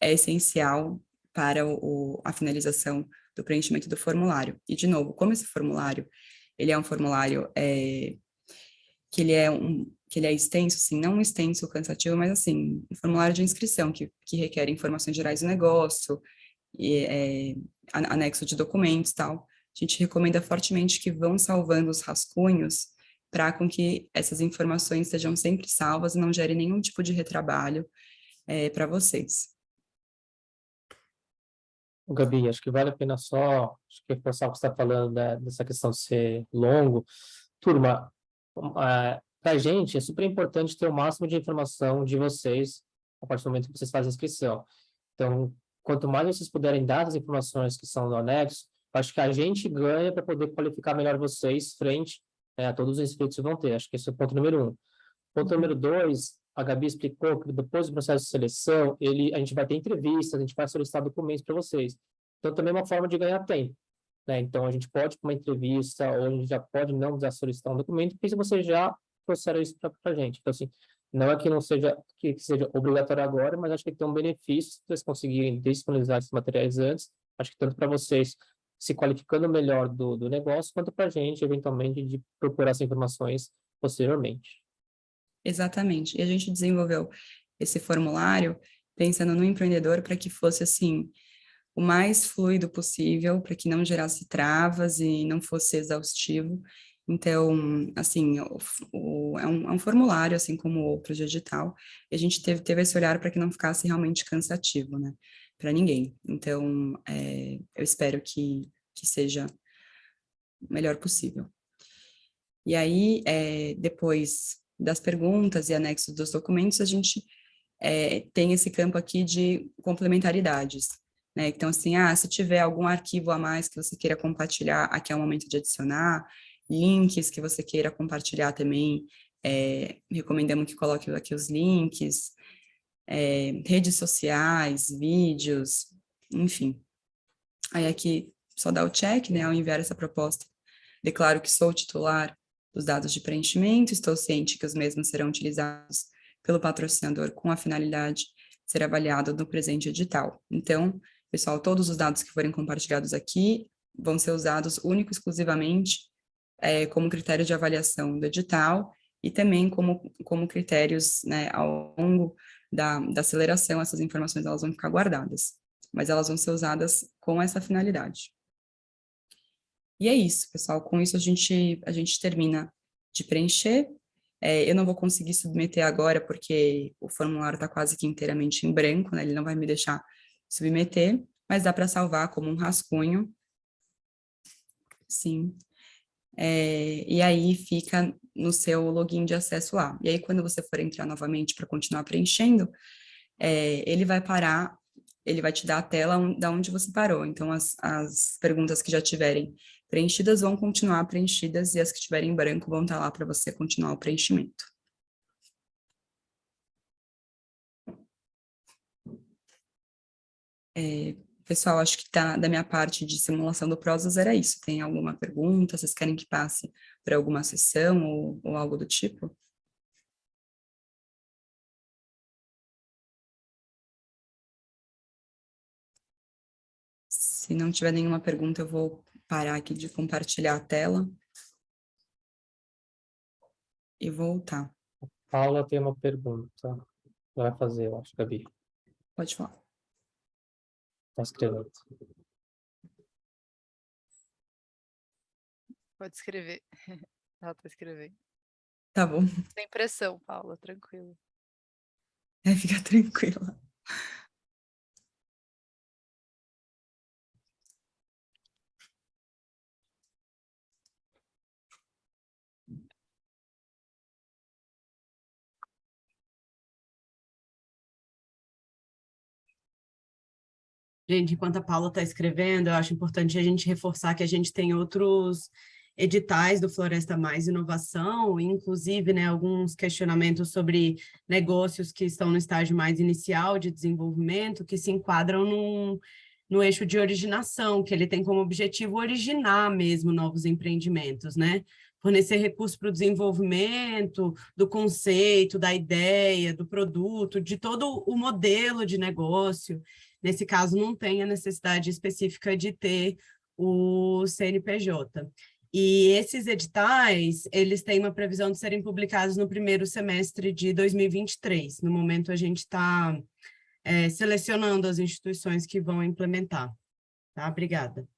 é essencial para o, a finalização do preenchimento do formulário. E, de novo, como esse formulário, ele é um formulário é, que ele é um que ele é extenso, assim, não extenso cansativo, mas assim, um formulário de inscrição que, que requer informações gerais do negócio, e, é, anexo de documentos tal. A gente recomenda fortemente que vão salvando os rascunhos para com que essas informações sejam sempre salvas e não gerem nenhum tipo de retrabalho é, para vocês. Gabi, acho que vale a pena só reforçar o que você está falando né, dessa questão de ser longo. Turma, é, para a gente é super importante ter o máximo de informação de vocês a partir do momento que vocês fazem a inscrição. Então, quanto mais vocês puderem dar as informações que são no anexo, acho que a gente ganha para poder qualificar melhor vocês frente é, a todos os inscritos que vão ter. Acho que esse é o ponto número um. Ponto número dois, a Gabi explicou que depois do processo de seleção, ele, a gente vai ter entrevistas, a gente vai solicitar documentos para vocês. Então, também é uma forma de ganhar tempo. Né? Então, a gente pode uma entrevista, ou a gente já pode não precisar solicitar um documento, porque você já trouxeram isso para a gente. Então, assim, não é que não seja, que seja obrigatório agora, mas acho que tem um benefício se vocês conseguirem disponibilizar esses materiais antes. Acho que tanto para vocês se qualificando melhor do, do negócio, quanto para a gente, eventualmente, de procurar essas informações posteriormente. Exatamente. E a gente desenvolveu esse formulário pensando no empreendedor para que fosse assim o mais fluido possível, para que não gerasse travas e não fosse exaustivo. Então, assim, o, o, é, um, é, um, formulário, assim como outros de edital, e a gente teve, teve esse olhar para que não ficasse realmente cansativo, né, para ninguém. Então, é, eu espero que, que seja o melhor possível. E aí, é, depois das perguntas e anexos dos documentos, a gente é, tem esse campo aqui de complementaridades. Né? Então, assim, ah, se tiver algum arquivo a mais que você queira compartilhar, aqui é o momento de adicionar, links que você queira compartilhar também, é, recomendamos que coloque aqui os links, é, redes sociais, vídeos, enfim. Aí aqui só dá o check, né, ao enviar essa proposta. Declaro que sou titular dos dados de preenchimento, estou ciente que os mesmos serão utilizados pelo patrocinador com a finalidade de ser avaliado no presente edital. Então, pessoal, todos os dados que forem compartilhados aqui vão ser usados único e exclusivamente é, como critério de avaliação do edital e também como, como critérios né, ao longo da, da aceleração, essas informações elas vão ficar guardadas, mas elas vão ser usadas com essa finalidade. E é isso, pessoal, com isso a gente, a gente termina de preencher, é, eu não vou conseguir submeter agora porque o formulário está quase que inteiramente em branco, né? ele não vai me deixar submeter, mas dá para salvar como um rascunho. Sim. É, e aí fica no seu login de acesso lá. E aí quando você for entrar novamente para continuar preenchendo, é, ele vai parar, ele vai te dar a tela da onde você parou. Então as, as perguntas que já tiverem preenchidas vão continuar preenchidas e as que estiverem em branco vão estar lá para você continuar o preenchimento. É, pessoal, acho que tá, da minha parte de simulação do Prozas era isso. Tem alguma pergunta? Vocês querem que passe para alguma sessão ou, ou algo do tipo? Se não tiver nenhuma pergunta, eu vou parar aqui de compartilhar a tela. E voltar. Paula tem uma pergunta. Vai fazer, eu acho, Gabi. Pode falar. Está escrevendo. Pode escrever. Ela está escrevendo. Tá bom. Sem pressão, Paula, tranquilo. É, fica tranquila. Gente, enquanto a Paula está escrevendo, eu acho importante a gente reforçar que a gente tem outros editais do Floresta Mais Inovação, inclusive né, alguns questionamentos sobre negócios que estão no estágio mais inicial de desenvolvimento, que se enquadram num, no eixo de originação, que ele tem como objetivo originar mesmo novos empreendimentos, né? Fornecer recursos para o desenvolvimento do conceito, da ideia, do produto, de todo o modelo de negócio. Nesse caso, não tem a necessidade específica de ter o CNPJ. E esses editais, eles têm uma previsão de serem publicados no primeiro semestre de 2023. No momento, a gente está é, selecionando as instituições que vão implementar. Tá? Obrigada.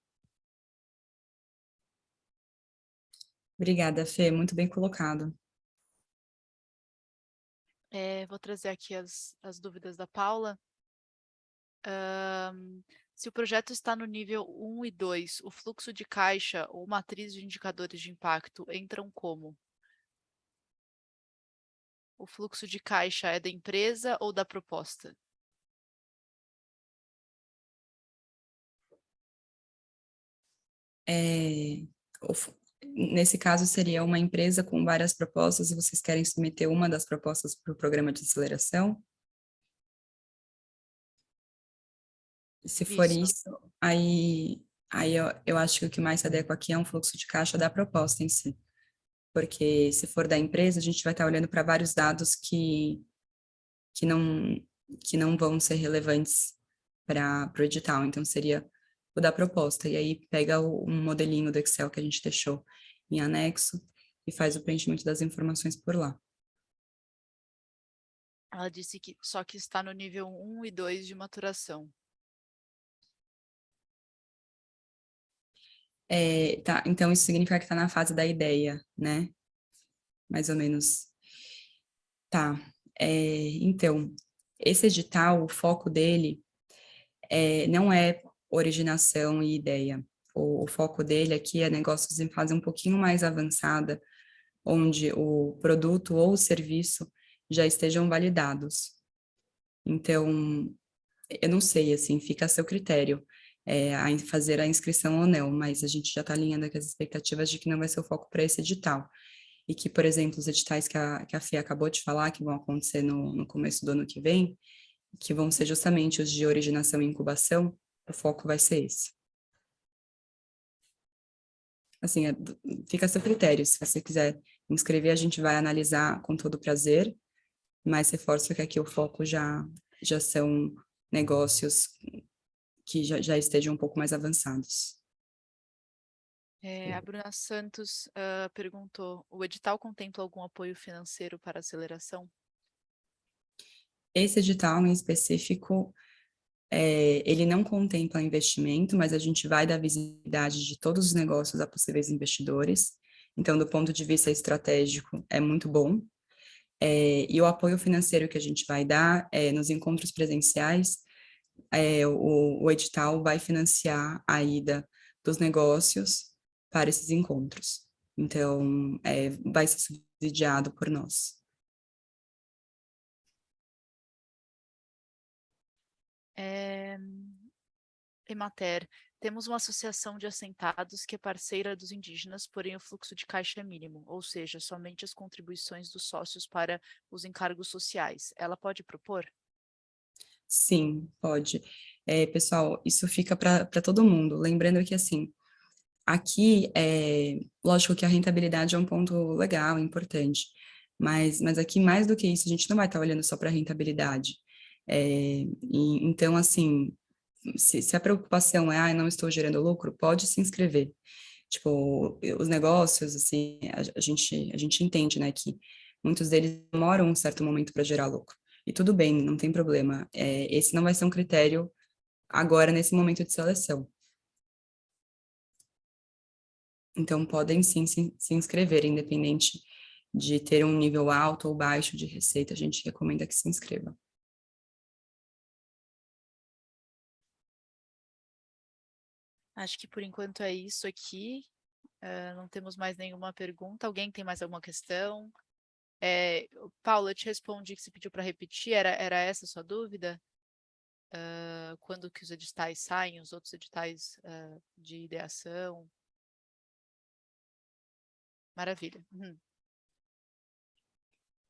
Obrigada, Fê. Muito bem colocado. É, vou trazer aqui as, as dúvidas da Paula. Um, se o projeto está no nível 1 e 2, o fluxo de caixa ou matriz de indicadores de impacto entram como? O fluxo de caixa é da empresa ou da proposta? É, nesse caso, seria uma empresa com várias propostas e vocês querem submeter uma das propostas para o programa de aceleração? Se for isso, isso aí, aí eu, eu acho que o que mais se adequa aqui é um fluxo de caixa da proposta em si. Porque se for da empresa, a gente vai estar olhando para vários dados que, que, não, que não vão ser relevantes para o edital. Então, seria o da proposta. E aí, pega o, um modelinho do Excel que a gente deixou em anexo e faz o preenchimento das informações por lá. Ela disse que só que está no nível 1 e 2 de maturação. É, tá, então isso significa que está na fase da ideia, né? Mais ou menos. Tá, é, então, esse edital, o foco dele é, não é originação e ideia. O, o, foco dele aqui é negócios em fase um pouquinho mais avançada, onde o produto ou o serviço já estejam validados. Então, eu não sei, assim, fica a seu critério é, a fazer a inscrição ou não, mas a gente já está alinhando aqui as expectativas de que não vai ser o foco para esse edital. E que, por exemplo, os editais que a, que a FIA acabou de falar, que vão acontecer no, no começo do ano que vem, que vão ser justamente os de originação e incubação, o foco vai ser esse. Assim, é, fica a seu critério, se você quiser inscrever, a gente vai analisar com todo prazer, mas reforço que aqui o foco já, já são negócios que já, já estejam um pouco mais avançados. É, a Bruna Santos uh, perguntou, o edital contempla algum apoio financeiro para aceleração? Esse edital em específico, é, ele não contempla investimento, mas a gente vai dar visibilidade de todos os negócios a possíveis investidores. Então, do ponto de vista estratégico, é muito bom. É, e o apoio financeiro que a gente vai dar é, nos encontros presenciais, é, o, o edital vai financiar a ida dos negócios para esses encontros. Então, é, vai ser subsidiado por nós. É... Emater, temos uma associação de assentados que é parceira dos indígenas, porém o fluxo de caixa é mínimo, ou seja, somente as contribuições dos sócios para os encargos sociais. Ela pode propor? Sim, pode. É, pessoal, isso fica para todo mundo. Lembrando que, assim, aqui, é, lógico que a rentabilidade é um ponto legal, importante, mas, mas aqui, mais do que isso, a gente não vai estar olhando só para a rentabilidade. É, e, então, assim, se, se, a preocupação é, ah, não estou gerando lucro, pode se inscrever. Tipo, os negócios, assim, a, a gente, a gente entende, né, que muitos deles demoram um certo momento para gerar lucro. E tudo bem, não tem problema. É, esse não vai ser um critério agora, nesse momento de seleção. Então, podem sim se, se inscrever, independente de ter um nível alto ou baixo de receita, a gente recomenda que se inscreva. Acho que por enquanto é isso aqui. Uh, não temos mais nenhuma pergunta. Alguém tem mais alguma questão? É, Paula, eu te respondi que você pediu para repetir, era, era essa a sua dúvida? Uh, quando que os editais saem, os outros editais uh, de ideação? Maravilha. Uhum.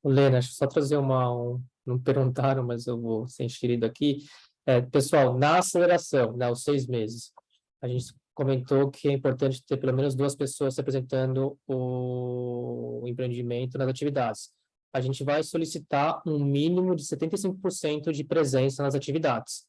Lena, deixa eu só trazer uma... Um, não perguntaram, mas eu vou ser enxerido aqui. É, pessoal, na aceleração, né, os seis meses, a gente comentou que é importante ter pelo menos duas pessoas representando o empreendimento nas atividades. A gente vai solicitar um mínimo de 75% de presença nas atividades,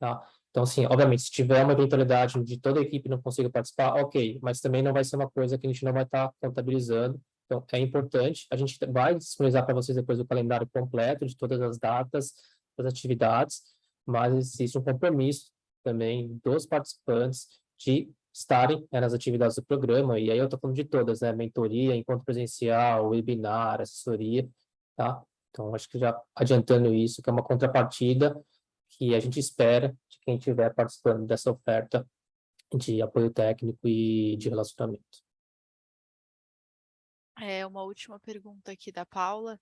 tá? Então, assim, obviamente, se tiver uma eventualidade de toda a equipe não consiga participar, ok, mas também não vai ser uma coisa que a gente não vai estar contabilizando. Então, é importante. A gente vai disponibilizar para vocês depois o calendário completo de todas as datas, das atividades, mas existe um compromisso também dos participantes de estarem né, nas atividades do programa, e aí eu estou falando de todas, né, mentoria, encontro presencial, webinar, assessoria, tá? Então, acho que já adiantando isso, que é uma contrapartida que a gente espera de quem estiver participando dessa oferta de apoio técnico e de relacionamento. É uma última pergunta aqui da Paula.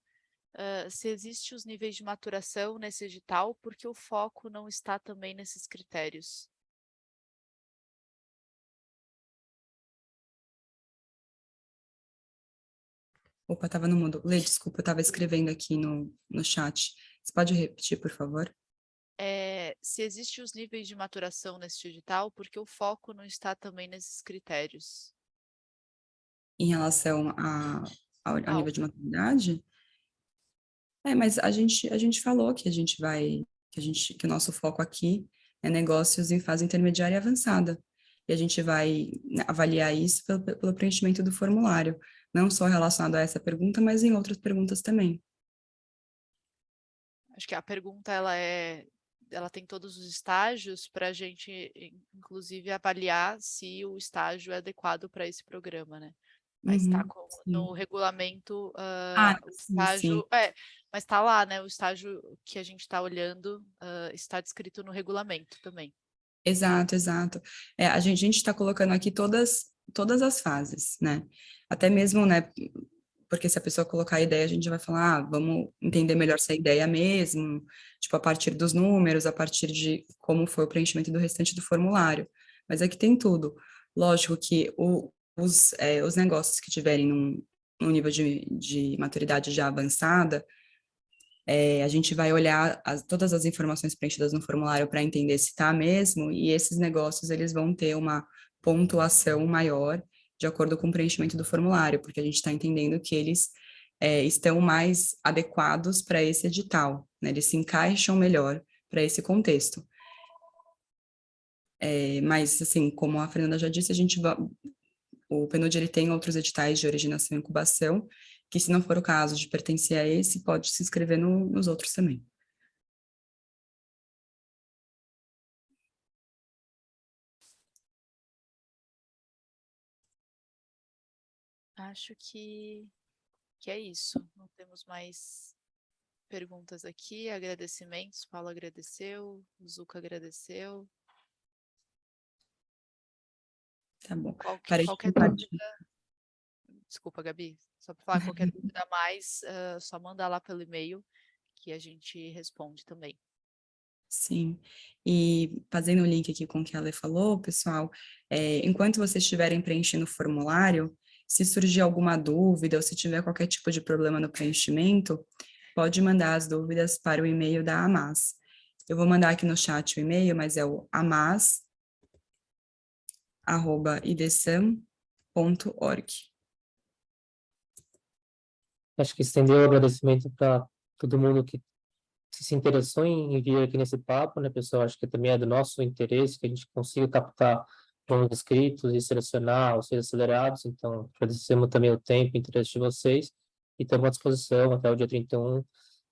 Uh, se existe os níveis de maturação nesse edital, porque o foco não está também nesses critérios? Opa, estava no mundo. Lê, desculpa, eu estava escrevendo aqui no, no chat. Você pode repetir, por favor? É, se existem os níveis de maturação nesse digital, porque o foco não está também nesses critérios? Em relação a, ao, ao nível de maturidade? É, mas a gente, a gente falou que a gente vai, que, a gente, que o nosso foco aqui é negócios em fase intermediária e avançada. E a gente vai avaliar isso pelo, pelo preenchimento do formulário não só relacionado a essa pergunta, mas em outras perguntas também. Acho que a pergunta ela é, ela tem todos os estágios para a gente, inclusive, avaliar se o estágio é adequado para esse programa, né? Mas está uhum, no regulamento uh, ah, o estágio, sim, sim. é, mas está lá, né? O estágio que a gente está olhando uh, está descrito no regulamento também. Exato, exato. É, a gente está colocando aqui todas todas as fases, né? Até mesmo, né, porque se a pessoa colocar a ideia, a gente vai falar, ah, vamos entender melhor é ideia mesmo, tipo, a partir dos números, a partir de como foi o preenchimento do restante do formulário. Mas aqui tem tudo. Lógico que o, os, é, os negócios que tiverem num nível de, de maturidade já avançada, é, a gente vai olhar as, todas as informações preenchidas no formulário para entender se está mesmo, e esses negócios eles vão ter uma pontuação maior de acordo com o preenchimento do formulário, porque a gente está entendendo que eles é, estão mais adequados para esse edital, né? eles se encaixam melhor para esse contexto. É, mas, assim, como a Fernanda já disse, a gente o PNUD ele tem outros editais de originação e incubação, que se não for o caso de pertencer a esse, pode se inscrever no, nos outros também. Acho que, que é isso. Não temos mais perguntas aqui. Agradecimentos. Paulo agradeceu, Zuca agradeceu. Tá bom. Qualquer, qualquer dúvida... Desculpa, Gabi. Só para falar qualquer dúvida a mais, uh, só mandar lá pelo e-mail que a gente responde também. Sim, e fazendo o link aqui com o que a Ale falou, pessoal, é, enquanto vocês estiverem preenchendo o formulário, se surgir alguma dúvida ou se tiver qualquer tipo de problema no preenchimento, pode mandar as dúvidas para o e-mail da AMAS. Eu vou mandar aqui no chat o e-mail, mas é o amas.idsam.org. Acho que estender o agradecimento para todo mundo que se interessou em vir aqui nesse papo, né, pessoal? Acho que também é do nosso interesse que a gente consiga captar bons inscritos e selecionar os seus acelerados, então agradecemos também o tempo e interesse de vocês e estamos à disposição até o dia 31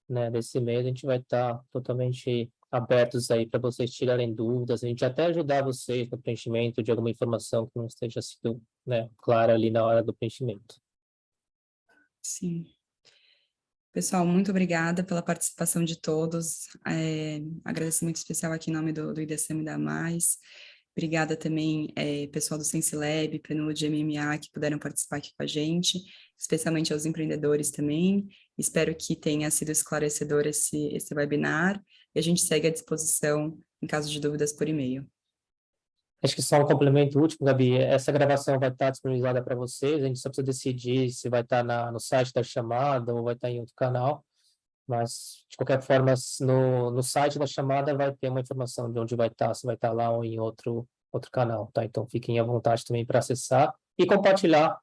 né, desse mês, a gente vai estar totalmente abertos aí para vocês tirarem dúvidas, a gente até ajudar vocês no preenchimento de alguma informação que não esteja sido né, clara ali na hora do preenchimento. Sim. Pessoal, muito obrigada pela participação de todos. É, agradecimento especial aqui em nome do, do IDSM da Mais. Obrigada também, é, pessoal do SensiLab, PNUD, MMA, que puderam participar aqui com a gente, especialmente aos empreendedores também. Espero que tenha sido esclarecedor esse, esse webinar e a gente segue à disposição em caso de dúvidas por e-mail. Acho que só um complemento último, Gabi. Essa gravação vai estar disponibilizada para vocês. A gente só precisa decidir se vai estar na, no site da chamada ou vai estar em outro canal. Mas, de qualquer forma, no, no site da chamada vai ter uma informação de onde vai estar, se vai estar lá ou em outro, outro canal, tá? Então, fiquem à vontade também para acessar e compartilhar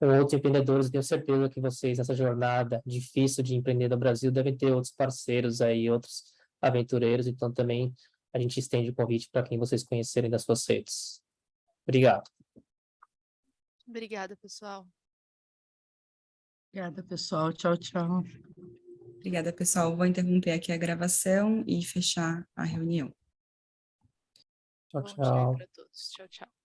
com outros empreendedores. Tenho certeza que vocês, nessa jornada difícil de empreender no Brasil, devem ter outros parceiros aí, outros aventureiros. Então, também a gente estende o convite para quem vocês conhecerem das suas redes. Obrigado. Obrigada, pessoal. Obrigada, pessoal. Tchau, tchau. Obrigada, pessoal. Vou interromper aqui a gravação e fechar a reunião. Tchau, tchau. Tchau, tchau.